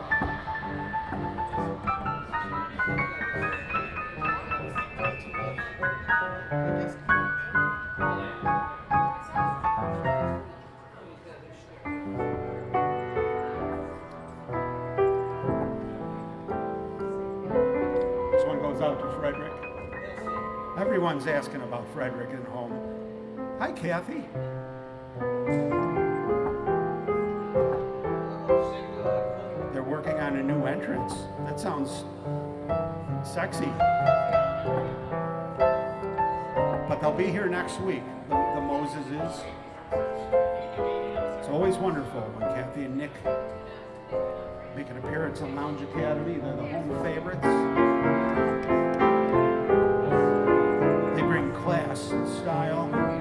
This one goes out to Frederick. Everyone's asking about Frederick at home. Hi, Kathy. They're working on a new entrance. That sounds sexy. But they'll be here next week, the, the Moseses. It's always wonderful when Kathy and Nick make an appearance on Lounge Academy. They're the home favorites. They bring class and style.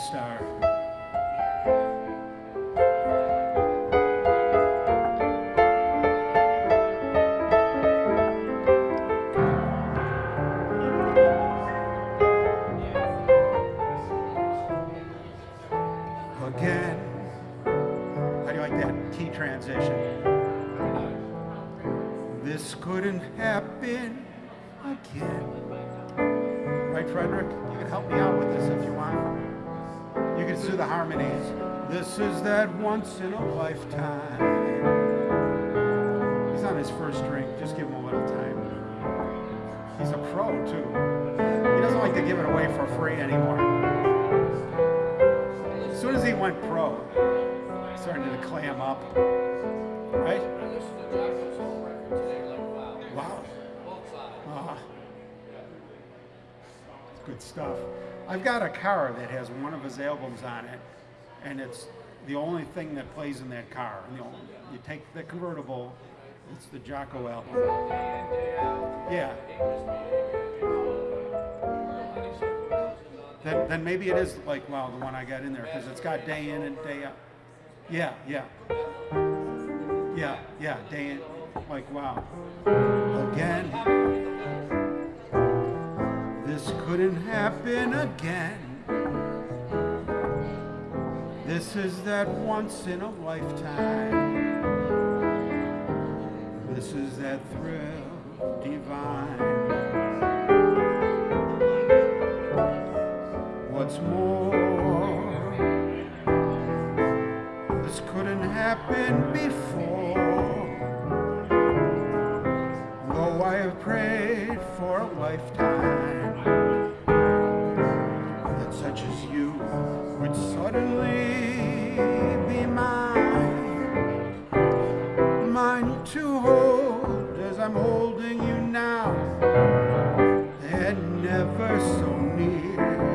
Star. Can do the harmonies. This is that once in a lifetime. He's on his first drink. Just give him a little time. He's a pro, too. He doesn't like to give it away for free anymore. As soon as he went pro, he started to clam up. Right? Good stuff. I've got a car that has one of his albums on it, and it's the only thing that plays in that car. The only, you take the convertible, it's the Jocko album. Yeah. Then, then maybe it is like, well, the one I got in there, because it's got day in and day out. Yeah, yeah. Yeah, yeah, day in, like, wow. Again. This couldn't happen again. This is that once in a lifetime. This is that thrill divine. What's more, this couldn't happen before. Though I have prayed for a lifetime suddenly be mine, mine to hold as I'm holding you now, and never so near,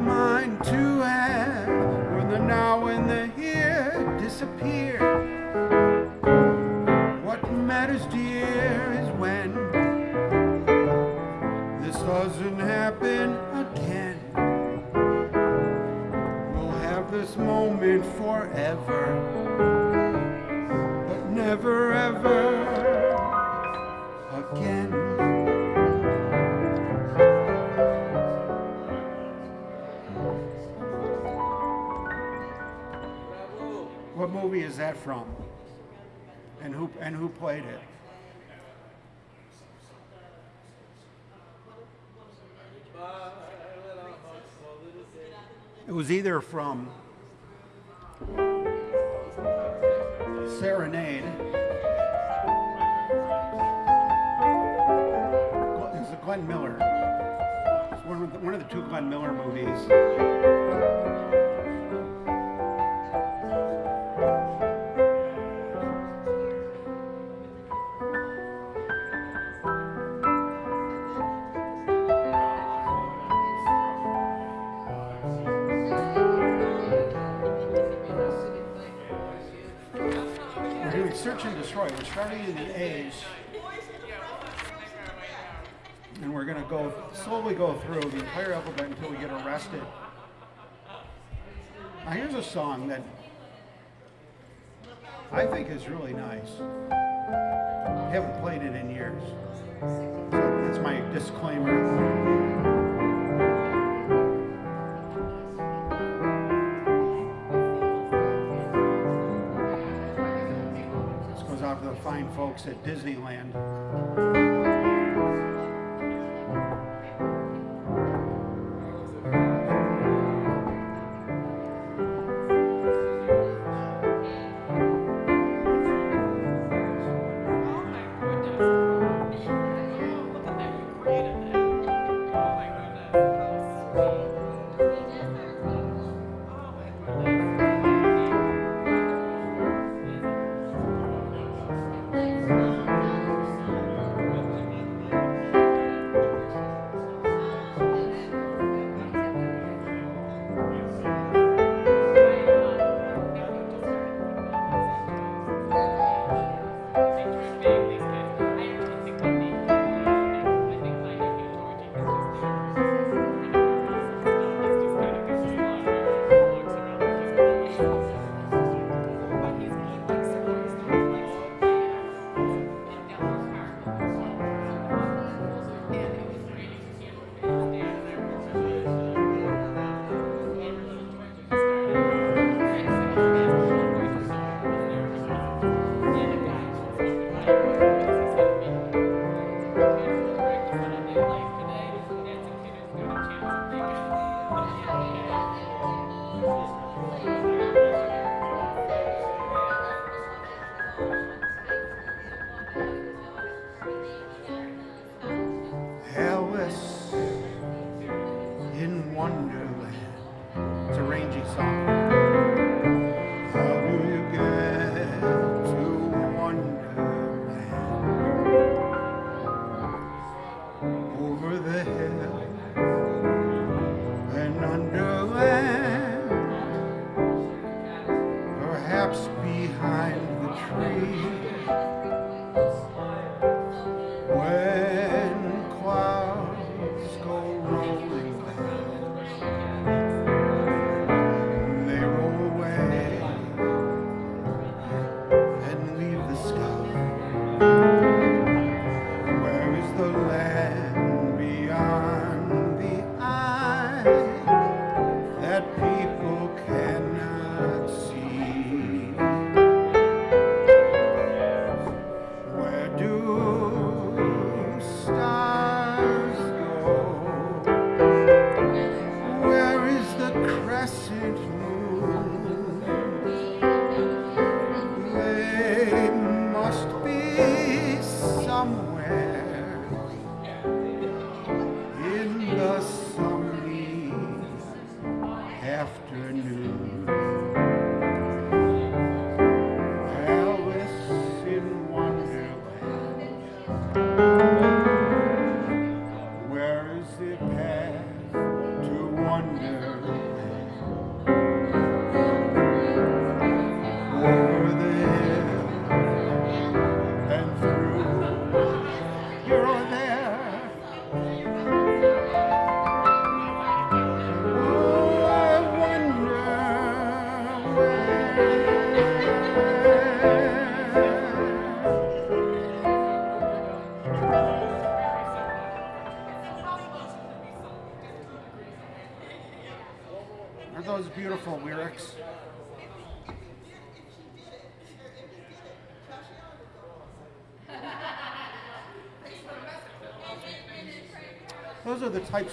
mine to have when the now and the here disappear. What matters, dear, is when this doesn't happen moment forever, but never ever again. What movie is that from? And who and who played it? It was either from Serenade. It's a Glenn Miller. It's one of the, one of the two Glenn Miller movies. Search and destroy. We're starting in the A's. And we're going to go slowly go through the entire alphabet until we get arrested. Now here's a song that I think is really nice. I haven't played it in years. So that's my disclaimer. Fine folks at Disneyland.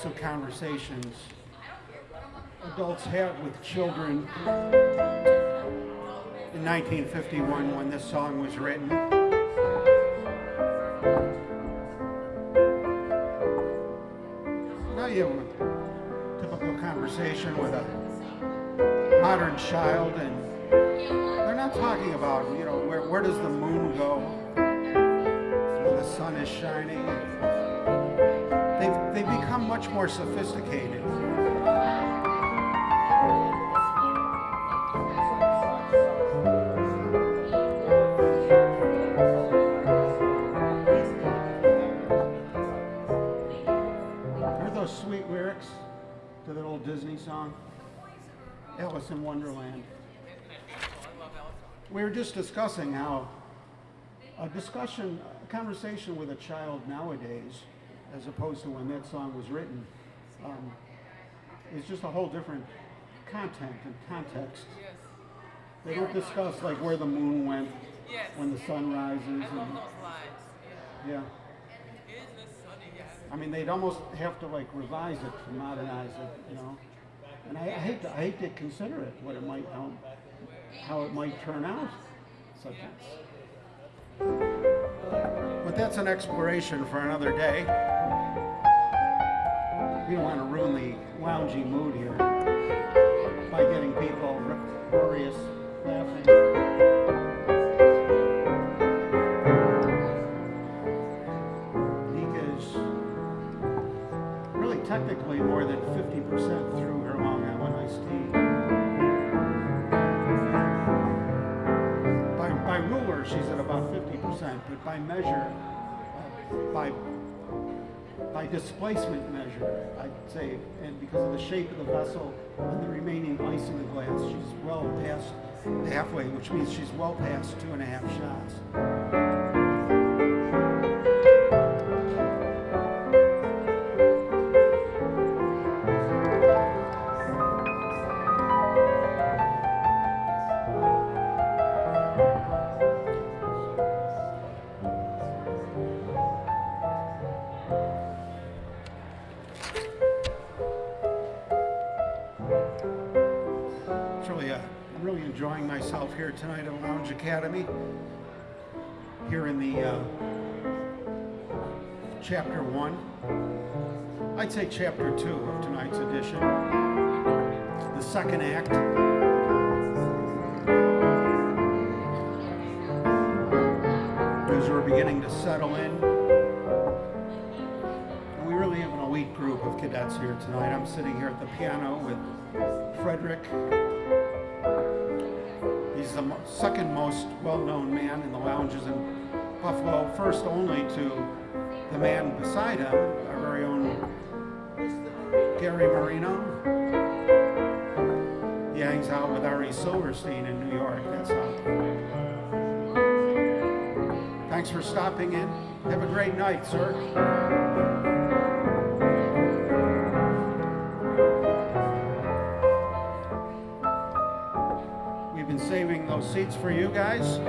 Types of conversations adults have with children in 1951 when this song was written. Now you have a typical conversation with a modern child and they're not talking about, you know, where, where does the moon go when the sun is shining. Much more sophisticated. Aren't those sweet lyrics to that old Disney song? Alice in Wonderland. We were just discussing how a discussion, a conversation with a child nowadays, as opposed to when that song was written, um, is just a whole different content and context. Yes. They don't discuss like where the moon went Yes. when the sun rises. I love And, those lines. Yeah. yeah, Isn't sunny? Yes. I mean they'd almost have to like revise it to modernize it, you know. And I, I hate to, I hate to consider it what it might how, how it might turn out. As. But that's an exploration for another day. We don't want to ruin the loungy mood here by getting people uproarious laughing. Technically more than 50% through her Long Island iced tea. By, ruler, she's at about 50%, but by measure, uh, by by displacement measure, I'd say, and because of the shape of the vessel and the remaining ice in the glass, she's well past halfway, which means she's well past two and a half shots. Academy. Here in the uh, chapter one, I'd say chapter two of tonight's edition, the second act. As we're beginning to settle in, we really have an elite group of cadets here tonight. I'm sitting here at the piano with Frederick. He's the second most well-known man in the lounges in Buffalo, first only to the man beside him, our very own Gary Marino. He hangs out with Ari Silverstein in New York. That's how. Thanks for stopping in. Have a great night, sir. Seats for you guys.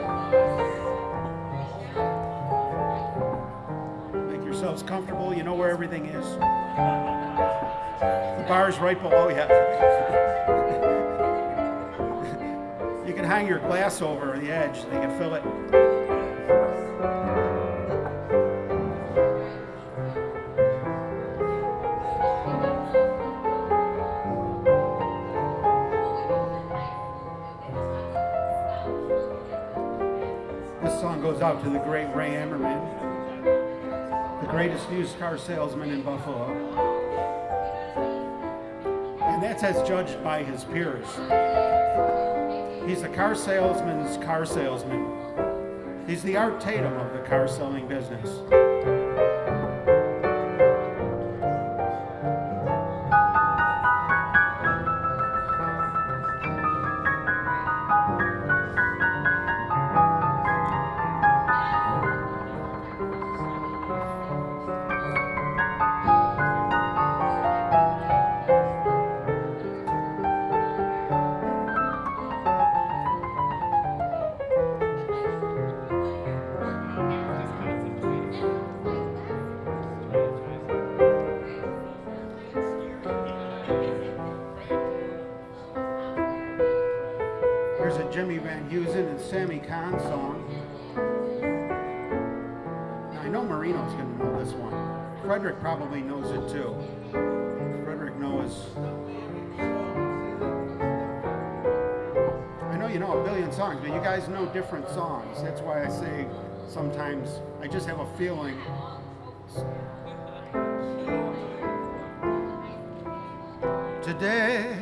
Make yourselves comfortable. You know where everything is. The bar's right below you. You can hang your glass over the edge, they can fill it. Used car salesman in Buffalo. And that's as judged by his peers. He's a car salesman's car salesman. He's the Art Tatum of the car selling business. Different songs. That's why I say sometimes I just have a feeling. Today.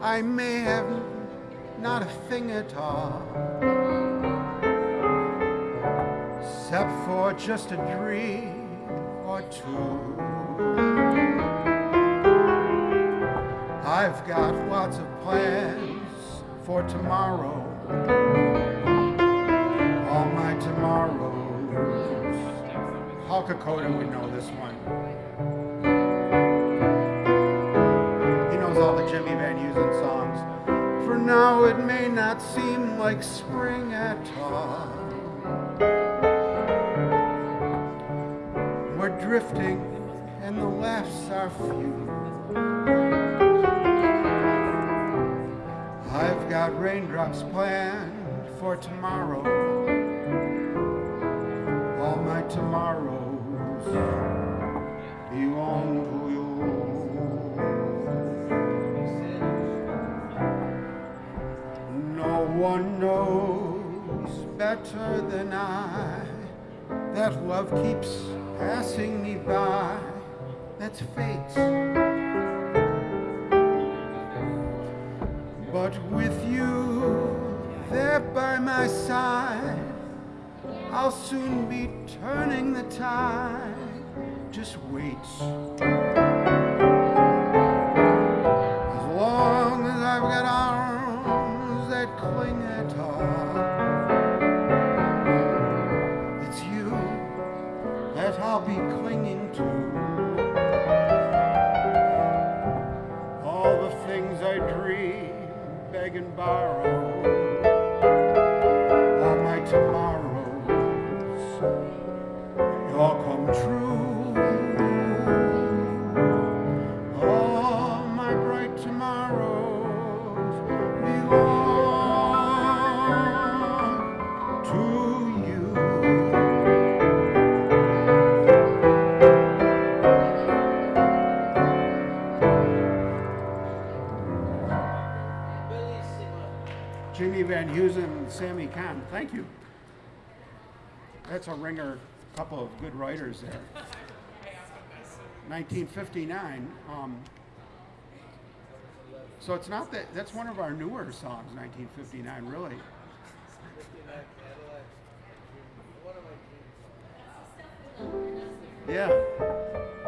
I may have not a thing at all, except for just a dream or two. I've got lots of plans for tomorrow, all my tomorrows. Paul Kokoda would know this one. He knows all the Jimmy Van Heusen songs. For now, it may not seem like spring at all. We're drifting, and the laughs are few. Got raindrops planned for tomorrow. All my tomorrows belong to you. No one knows better than I that love keeps passing me by. That's fate. I'll soon be turning the tide. Just wait. Writers there. 1959. Um, so it's not that, that's one of our newer songs, 1959, really. Yeah.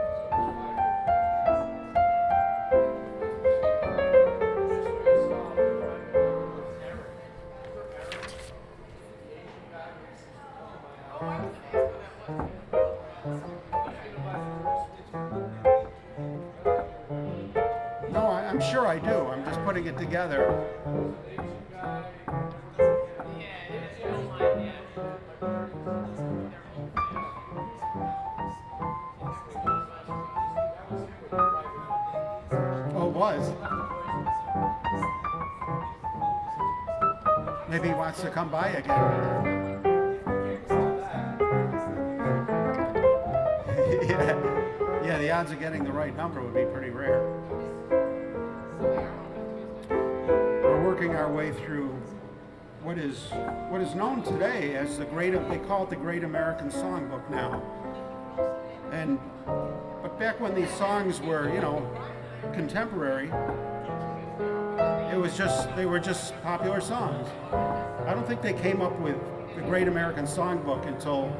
Putting it together. Oh, was. Maybe he wants to come by again. yeah. yeah, the odds of getting the right number would be working our way through what is what is known today as the great they call it the Great American Songbook now. And but back when these songs were, you know, contemporary, it was just they were just popular songs. I don't think they came up with the Great American Songbook until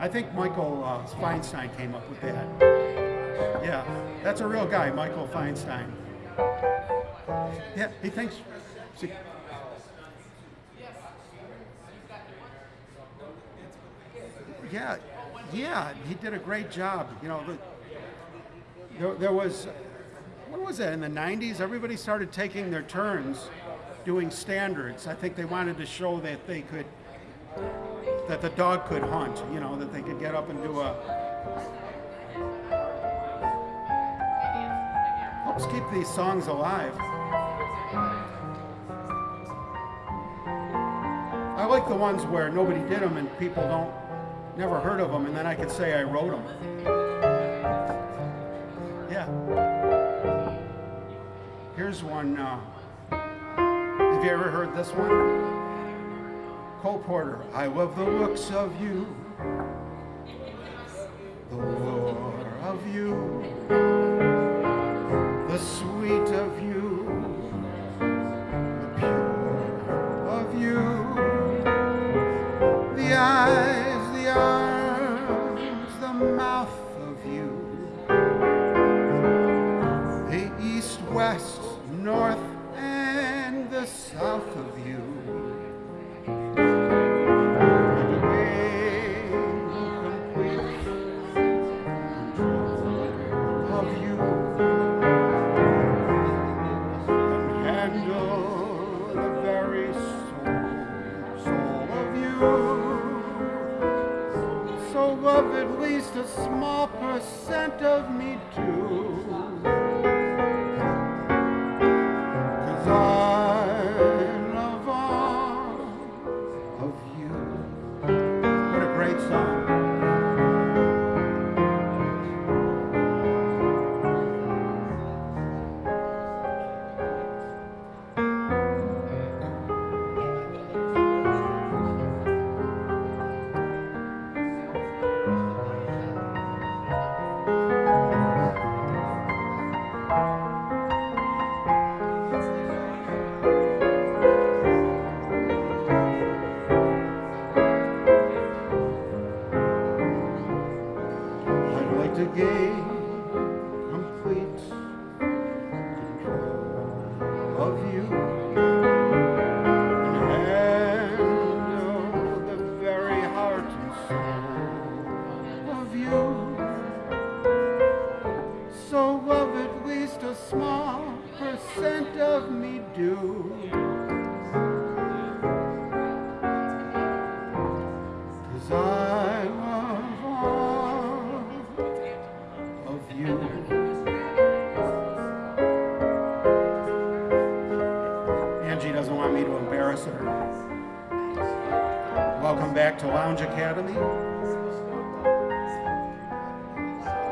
I think Michael uh, Feinstein came up with that. Yeah, that's a real guy, Michael Feinstein. Yeah, he thinks. See, yeah, yeah, he did a great job. You know, there, there was, what was that, in the 90s? Everybody started taking their turns doing standards. I think they wanted to show that they could, that the dog could hunt, you know, that they could get up and do a, helps keep these songs alive. Like the ones where nobody did them and people don't, never heard of them, and then I could say I wrote them. Yeah. Here's one. Uh, have you ever heard this one? Cole Porter. I love the looks of you, the lure of you, the percent of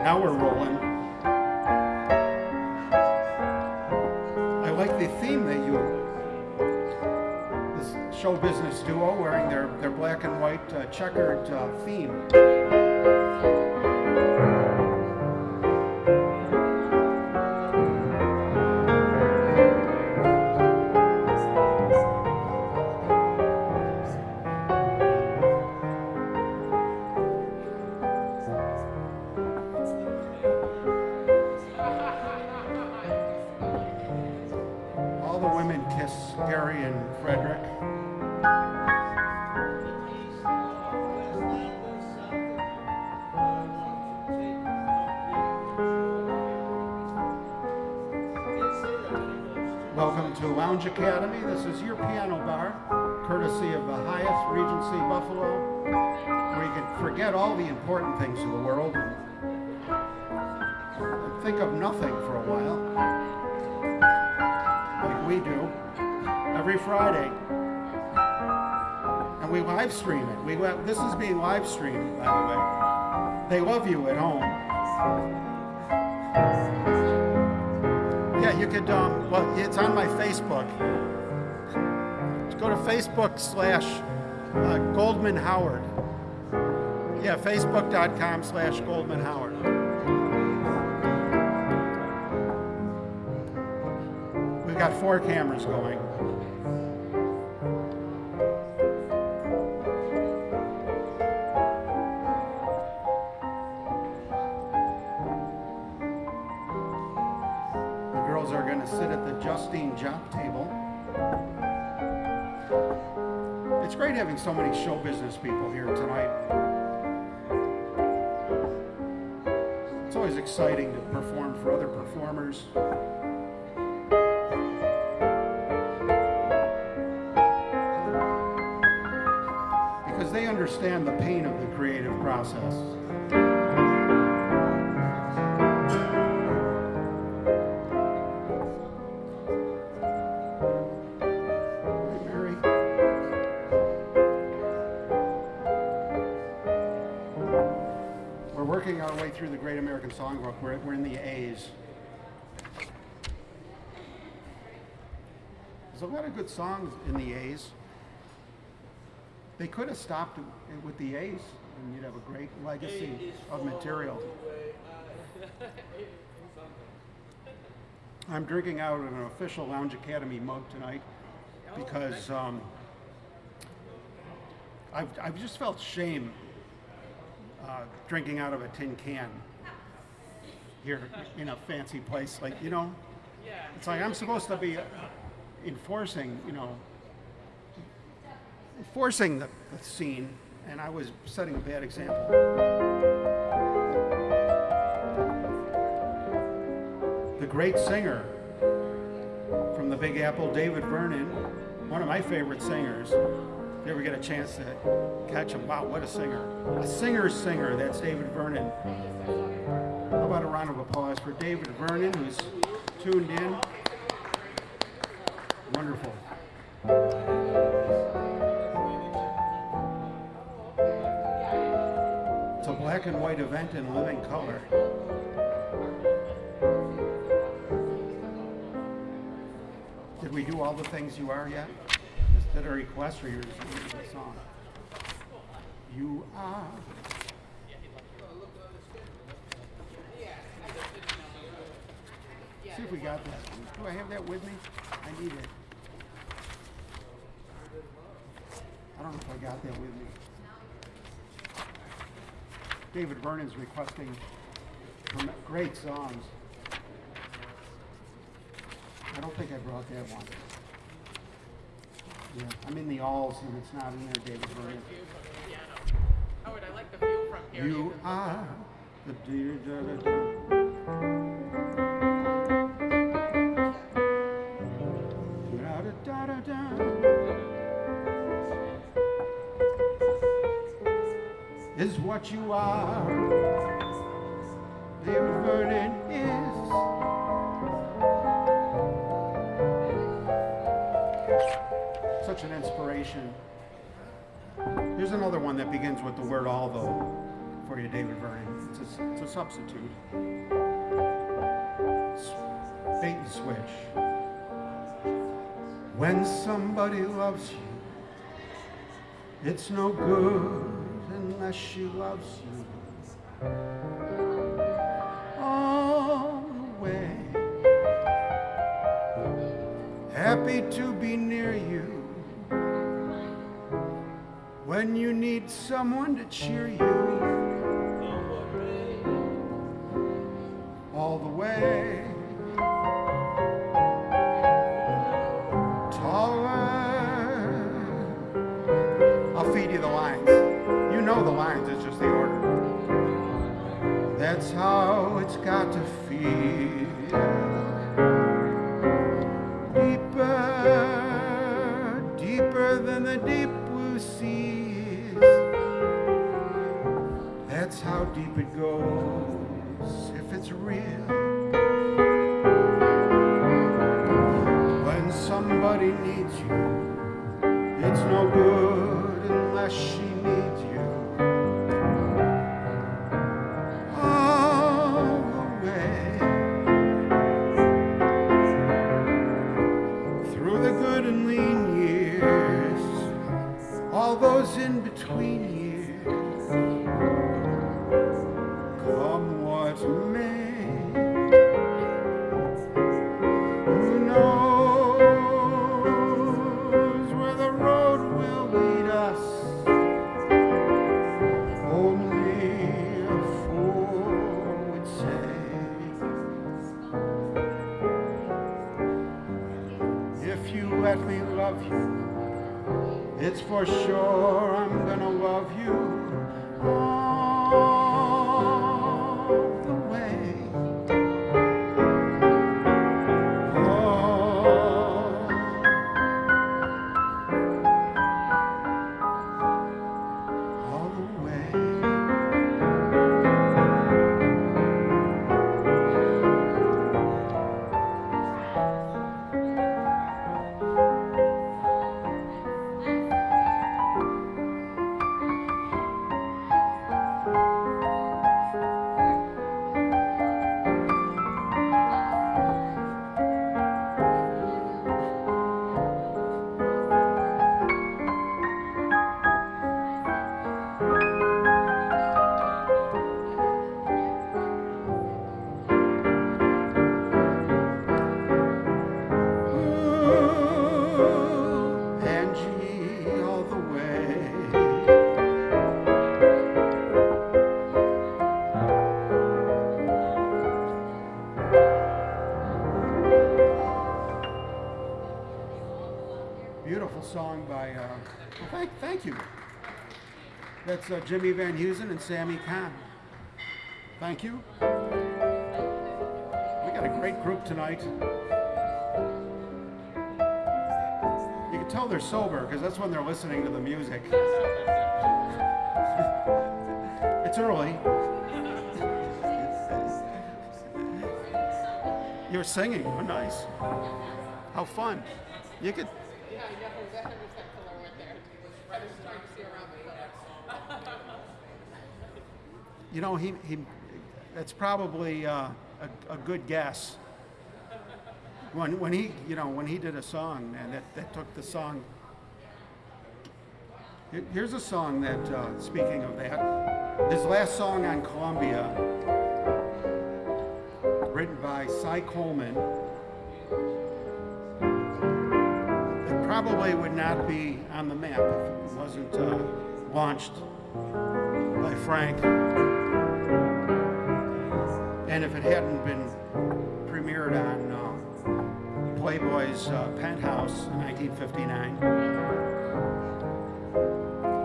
Now we're rolling. I like the theme that you this show business duo wearing their, their black and white uh, checkered uh, theme. Your piano bar, courtesy of the Hyatt Regency Buffalo, where you can forget all the important things of the world and, think of nothing for a while. Like we do every Friday. And we live stream it. We this is being live streamed, by the way. They love you at home. Yeah, you could. Um, well, it's on my Facebook. Go to Facebook slash uh, Goldman Howard. Yeah, Facebook.com slash Goldman Howard. We've got four cameras going. Exciting to perform for other performers. Because they understand the pain of the creative process. A's. There's a lot of good songs in the A's. They could have stopped it with the A's, and you'd have a great legacy of material. I'm drinking out of an official Lounge Academy mug tonight because um, I've, I've just felt shame uh, drinking out of a tin can here in a fancy place. Like, you know, it's like I'm supposed to be enforcing, you know, enforcing the, the scene, and I was setting a bad example. The great singer from the Big Apple, David Vernon, one of my favorite singers. If you ever get a chance to catch him, wow, what a singer. A singer's singer, that's David Vernon. About a round of applause for David Vernon, who's tuned in? Wonderful. It's a black and white event in living color. Did we do all the things you are yet? Is that a request or yours? the song? You are. See if we got that. Do I have that with me? I need it. I don't know if I got that with me. David Vernon's requesting great songs. I don't think I brought that one. Yeah, I'm in the alls and it's not in there, David Vernon. Howard, oh, I like the view from here. You are the dear what you are. David Vernon is. Such an inspiration. Here's another one that begins with the word although for you, David Vernon. It's a, it's a substitute. Bait and switch. When somebody loves you, it's no good unless she loves you. Happy to be near you when you need someone to cheer you for sure That's uh, Jimmy Van Heusen and Sammy Cahn. Thank you. We got a great group tonight. You can tell they're sober because that's when they're listening to the music. it's early. You're singing. Oh, nice. How fun. You could. Yeah, I know. That was that killer right there. I was trying to see around the You know, he, he that's probably uh, a, a good guess. When, when he, you know, when he did a song and that, that took the song. Here's a song that, uh, speaking of that, his last song on Columbia, written by Cy Coleman. It probably would not be on the map if it wasn't uh, launched by Frank. And if it hadn't been premiered on uh, Playboy's uh, Penthouse in 1959,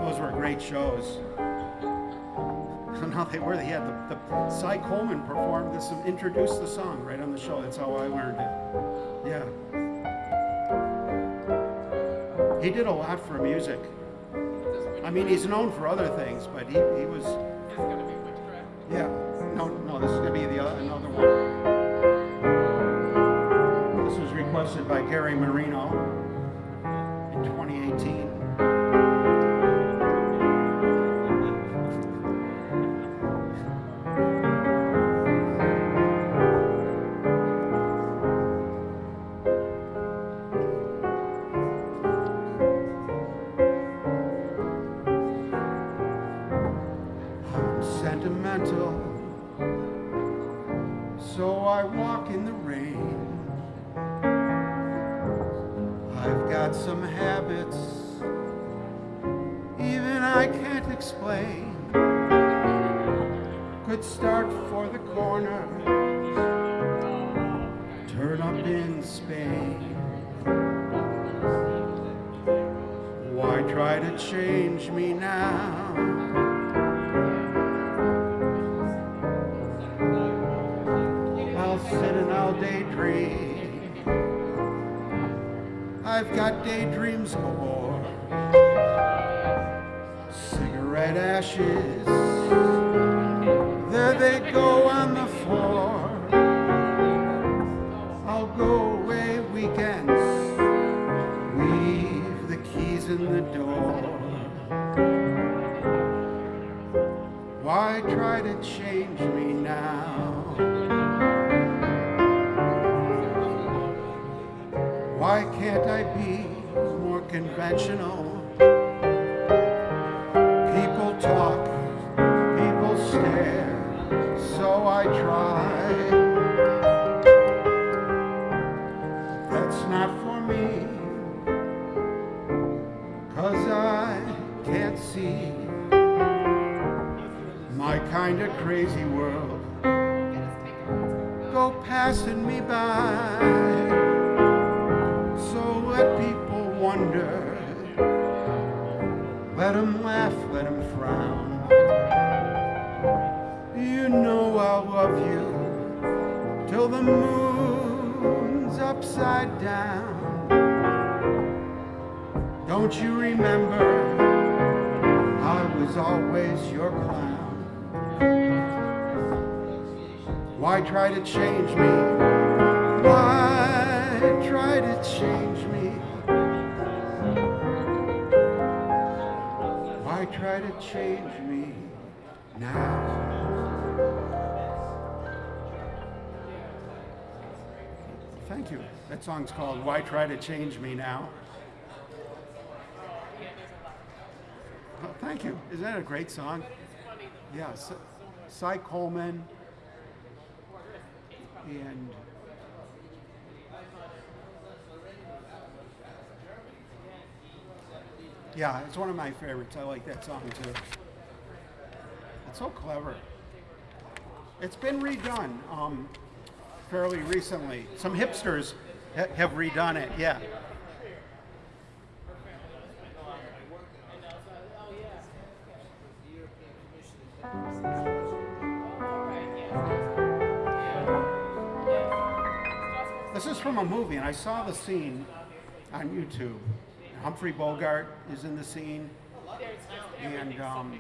those were great shows. no, they were. They had the, the Cy Coleman performed this introduced the song right on the show. That's how I learned it. Yeah. He did a lot for music. I mean, he's known for other things, but he, he was. It's gonna be witchcraft. Yeah, no, no, this is gonna be the other, another one. This was requested by Gary Marino in 2018. That song's called Why Try to Change Me Now? Oh, thank you. Isn't that a great song? Yeah, Cy- Cy Coleman and yeah, it's one of my favorites. I like that song too. It's so clever. It's been redone um, fairly recently. Some hipsters have redone it. Yeah. This is from a movie, and I saw the scene on YouTube. Humphrey Bogart is in the scene, and um,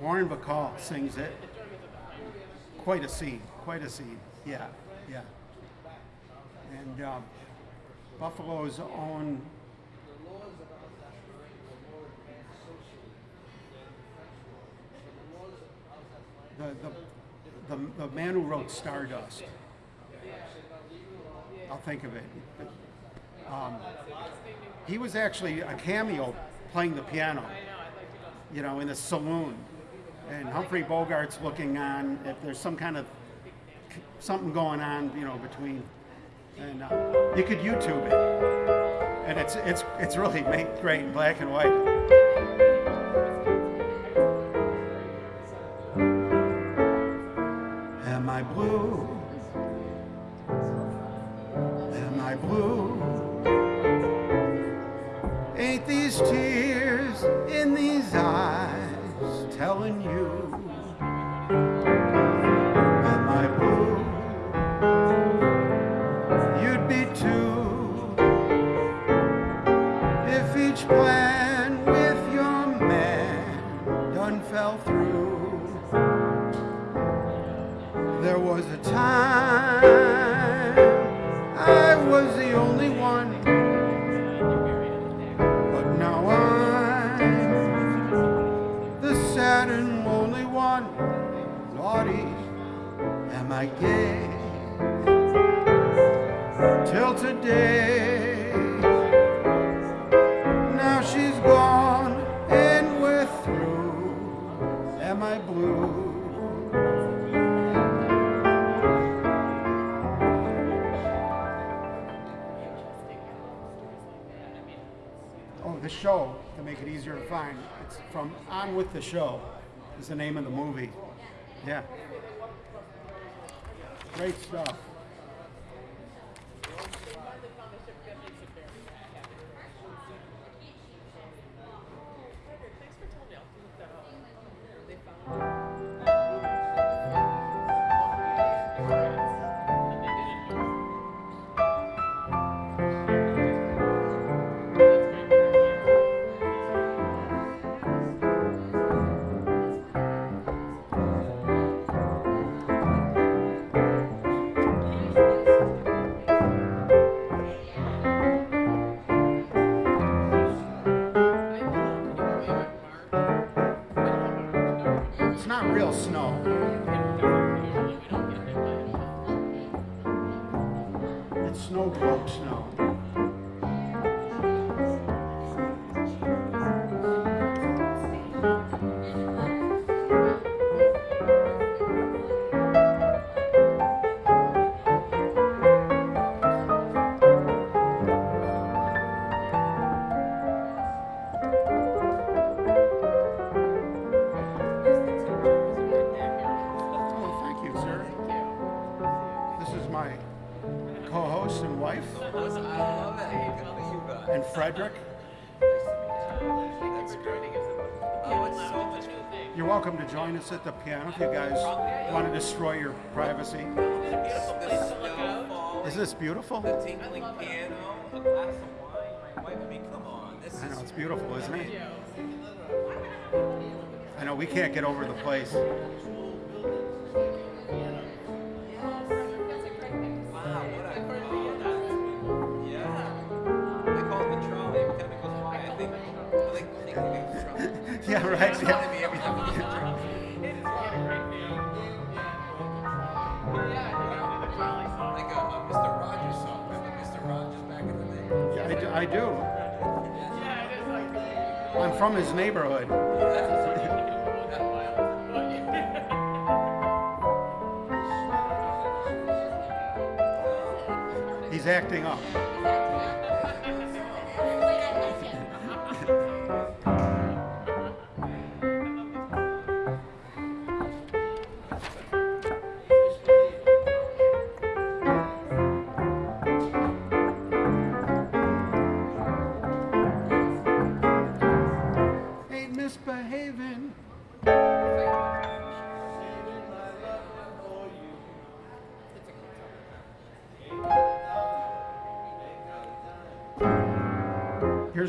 Lauren Bacall sings it. Quite a scene, quite a scene. Yeah, yeah. And um, Buffalo's own the, the, the, the man who wrote Stardust. I'll think of it. Um, he was actually a cameo playing the piano, you know, in a saloon. And Humphrey Bogart's looking on if there's some kind of something going on, you know, between. And uh, you could YouTube it, and it's it's it's really made great in black and white. The name of the movie. Yeah. Frederick. Oh, it's so much fun. You're welcome to join us at the piano if you guys want to destroy your privacy. Is this beautiful? the tinkling piano, a glass of wine. My wife, I mean, come on. This I know it's beautiful, isn't it? I know we can't get over the place. From his neighborhood. He's acting up.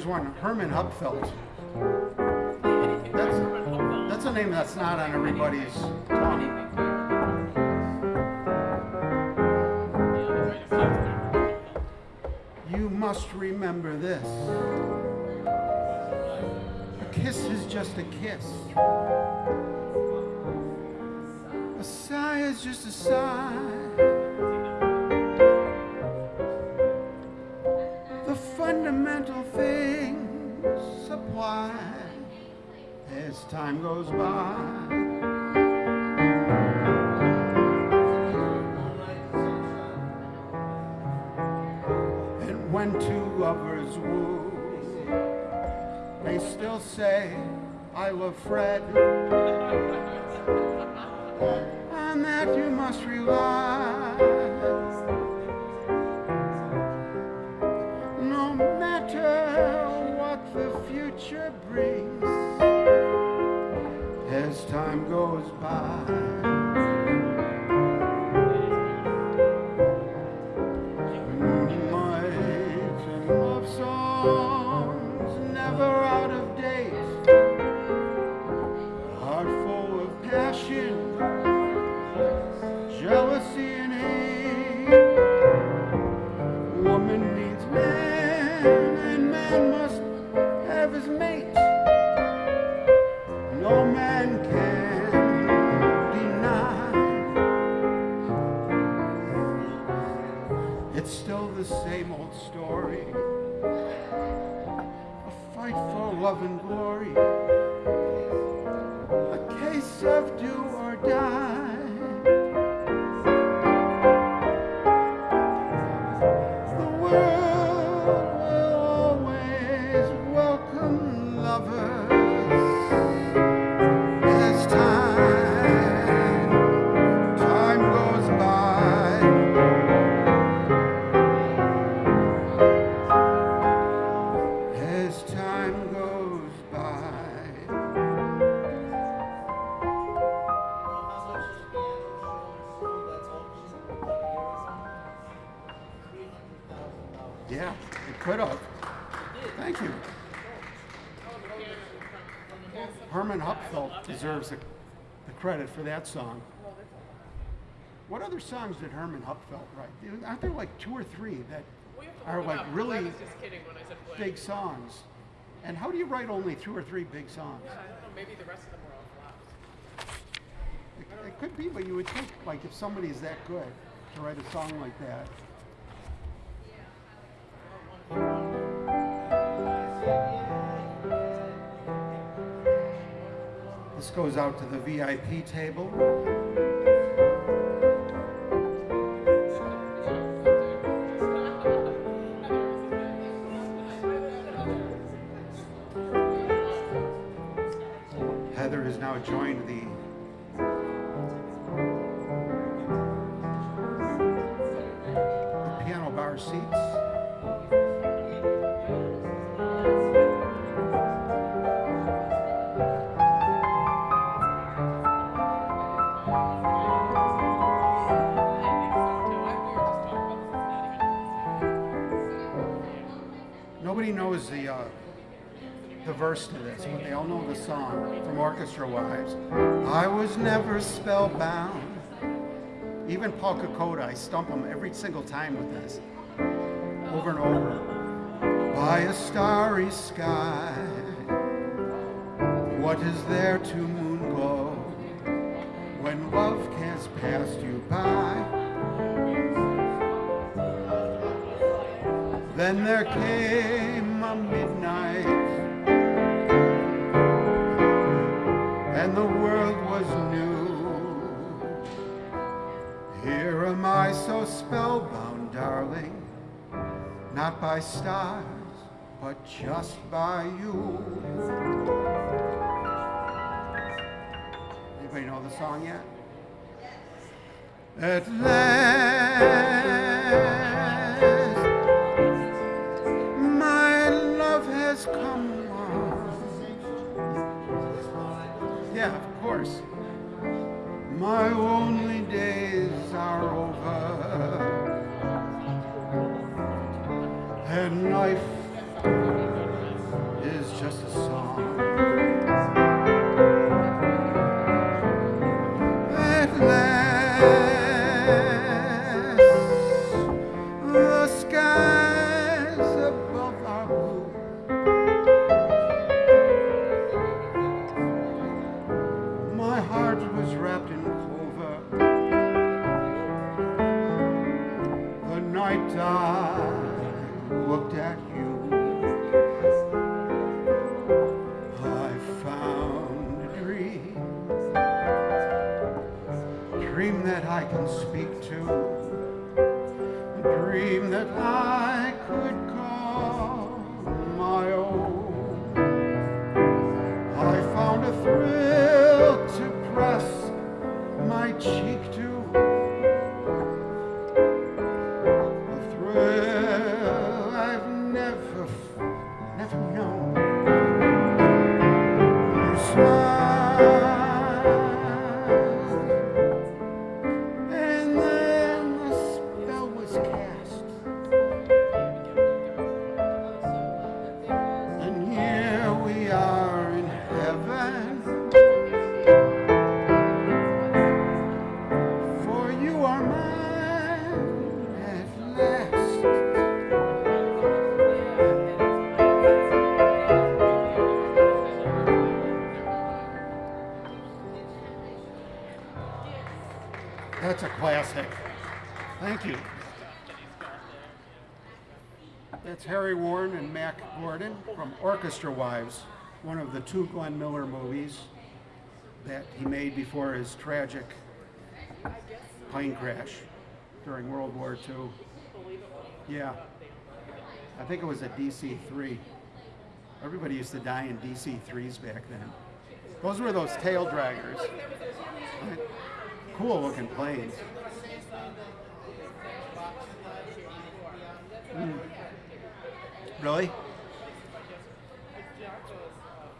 Here's one, Herman Hupfeld. That's, that's a name that's not on everybody's tongue. You must remember this. A kiss is just a kiss. A sigh is just a sigh. Time goes by. And when two lovers woo, they still say, I love Fred. and that you must rely. It's still the same old story. A fight for love and glory. A case of do for that song. What other songs did Herman Hupfeld write? Aren't there like two or three that We have to are like up. Really was just kidding when I said blank. big songs? And how do you write only two or three big songs? I don't know, maybe the rest of them were all flops. It, it could be, but you would think like if somebody's that good to write a song like that, This goes out to the VIP table. Song from Orchestra Wives. I was never spellbound. Even Paul Kokoda, I stump him every single time with this, over and over. By a starry sky, what is there to not by stars, but just by you. Anybody know the song yet? At last, my love has come. Yeah, of course. My lonely days are over, and life Harry Warren and Mack Gordon from Orchestra Wives, one of the two Glenn Miller movies that he made before his tragic plane crash during World War II. Yeah. I think it was a DC 3. Everybody used to die in DC 3s back then. Those were those tail draggers. Cool looking planes. Really?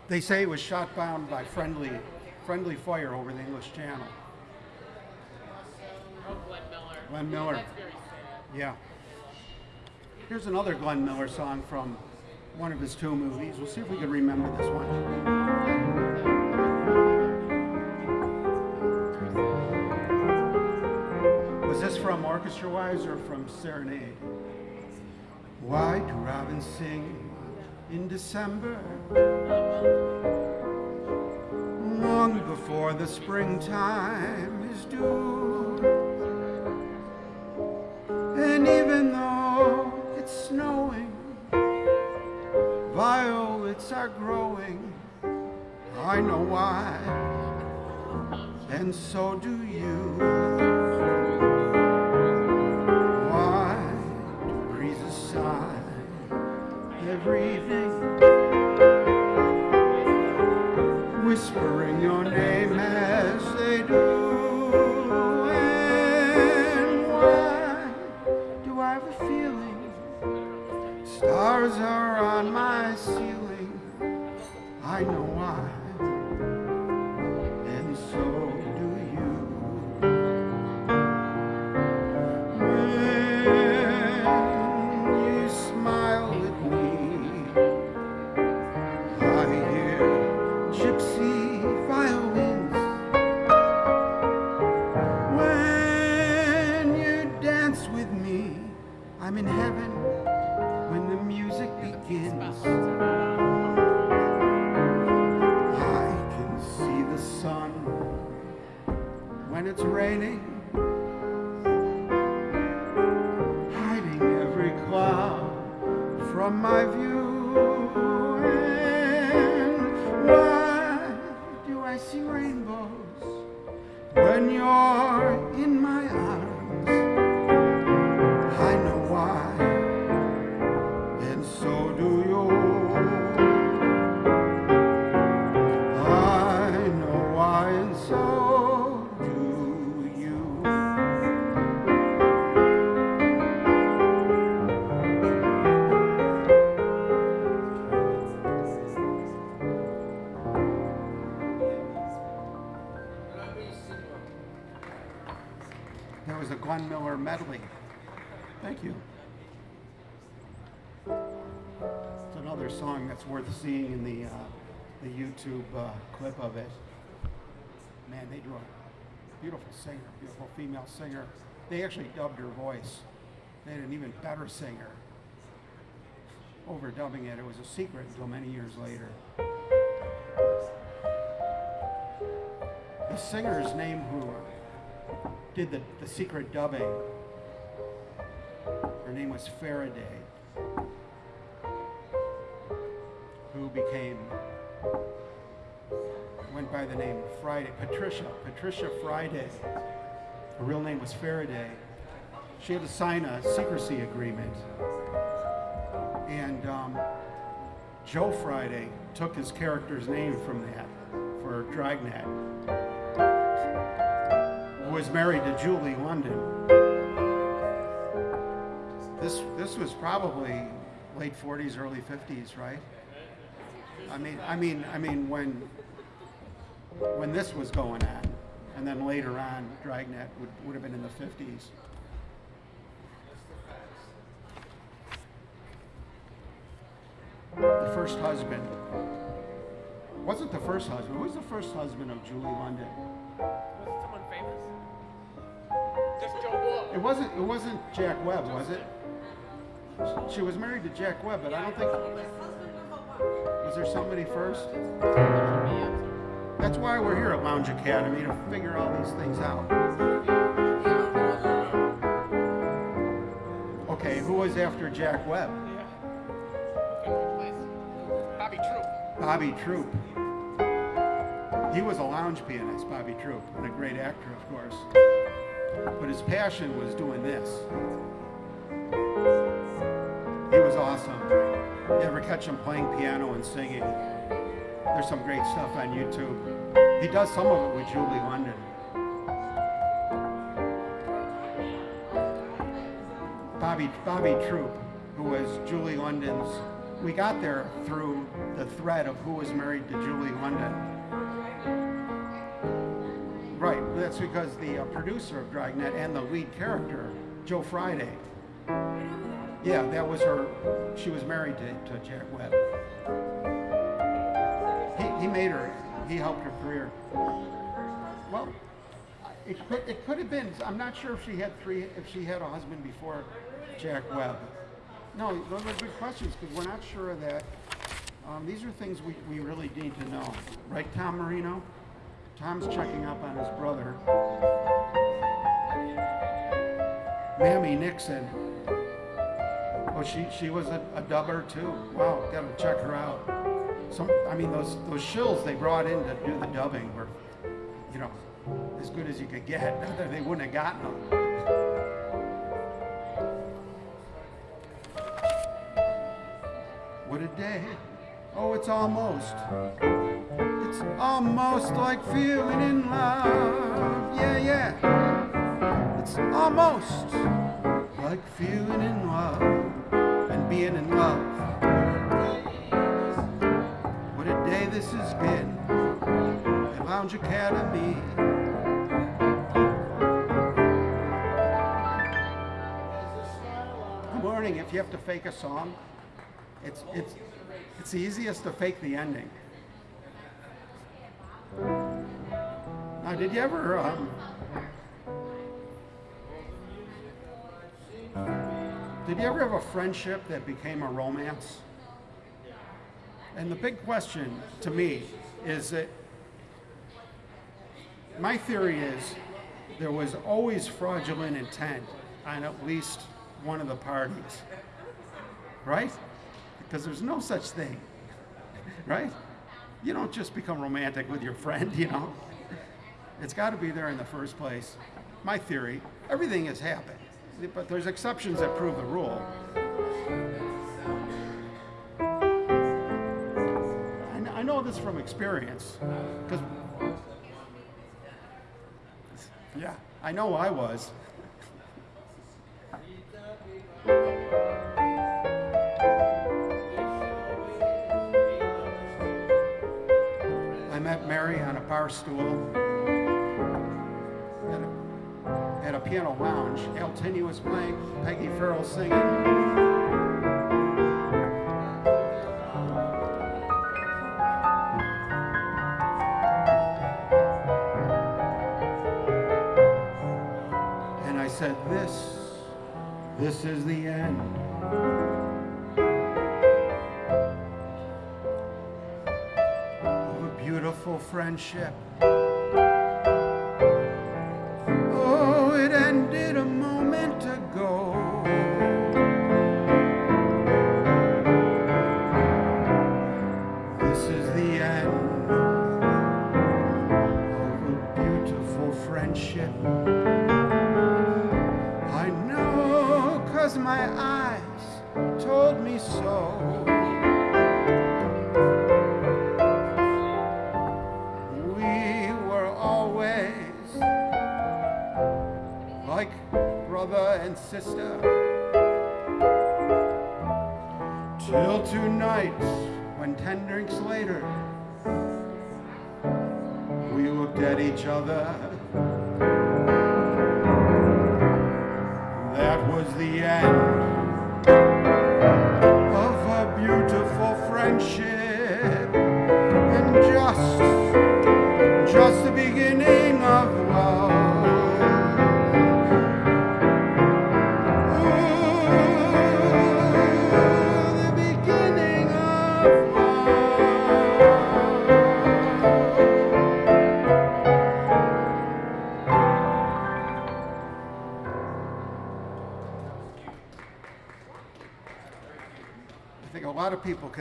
They say it was shot down by friendly, friendly fire over the English Channel. Oh, Glenn Miller. Glenn Miller. That's very sad. Yeah. Here's another Glenn Miller song from one of his two movies. We'll see if we can remember this one. Was this from Orchestra Wives or from Serenade? Why do robins sing in December? Long before the springtime is due. And even though it's snowing, violets are growing I know why, and so do you. Every evening, whispering YouTube uh, clip of it. Man, they drew a beautiful singer, beautiful female singer. They actually dubbed her voice. They had an even better singer. Overdubbing it, it was a secret until many years later. The singer's name who did the, the secret dubbing, her name was Faraday, who became, went by the name Friday, Patricia, Patricia Friday. Her real name was Faraday. She had to sign a secrecy agreement. And um, Joe Friday took his character's name from that for Dragnet who was married to Julie London. This this was probably late 40s, early 50s, right? I mean, I mean, I mean when when this was going on, and then later on, Dragnet would, would have been in the 50s. The first husband wasn't the first husband. Who was the first husband of Julie London? Was it someone famous? Just Joe. It wasn't. It wasn't Jack Webb, was it? She was married to Jack Webb, but I don't think. Was there somebody first? That's why we're here at Lounge Academy to figure all these things out. Okay, who was after Jack Webb? Yeah. Good place. Bobby Troup. Bobby Troup. He was a lounge pianist, Bobby Troup, and a great actor, of course. But his passion was doing this. He was awesome. You ever catch him playing piano and singing? There's some great stuff on YouTube. He does some of it with Julie London. Bobby Bobby Troup, who was Julie London's. We got there through the thread of who was married to Julie London. Right, that's because the uh, producer of Dragnet and the lead character, Joe Friday. Yeah, that was her. She was married to, to Jack Webb. He, he made her. He helped her career. Well, it could, it could have been. I'm not sure if she had three. If she had a husband before Jack Webb. No, those are good questions because we're not sure of that. Um, these are things we, we really need to know, right, Tom Marino? Tom's checking up on his brother. Marni Nixon. She she was a, a dubber too. Wow, gotta check her out. some, I mean, those, those shills they brought in to do the dubbing were, you know, as good as you could get. They wouldn't have gotten them. What a day. Oh, it's almost. It's almost like feeling in love. Yeah, yeah. It's almost like feeling in love being in love. What a day this has been at Lounge Academy. Good morning. If you have to fake a song, it's it's it's easiest to fake the ending. Now, did you ever um, did you ever have a friendship that became a romance? And the big question to me is that my theory is there was always fraudulent intent on at least one of the parties, right? Because there's no such thing, right? You don't just become romantic with your friend, you know? It's got to be there in the first place. My theory everything has happened, but there's exceptions that prove the rule. I I know this from experience, because, yeah, I know I was. I met Mary on a bar stool at a piano lounge. Al Tinney was playing, Peggy Farrell singing. And I said, This, this is the end. of a beautiful friendship.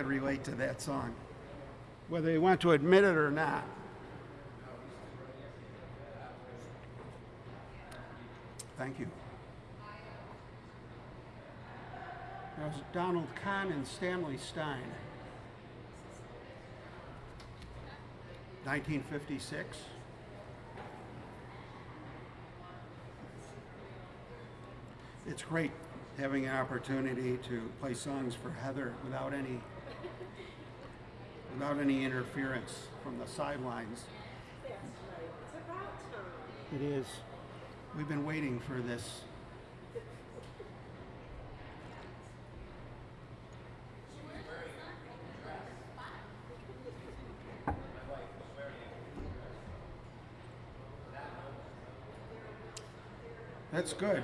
Could relate to that song, whether they want to admit it or not. Thank you. That was Donald Kahn and Stanley Styne. 1956. It's great having an opportunity to play songs for Heather without any without any interference from the sidelines. It is. We've been waiting for this. That's good.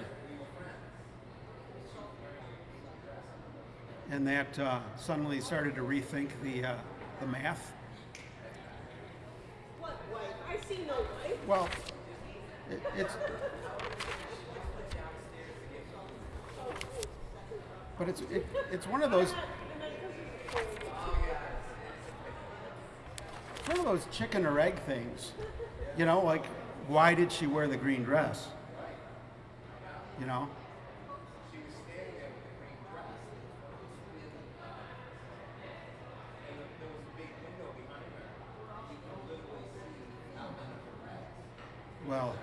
And that uh, suddenly started to rethink the, uh, the math. What wife? I see no wife. Well, it, it's. But it's it, it's one of those. One of those chicken or egg things. You know, like why did she wear the green dress? You know? Well,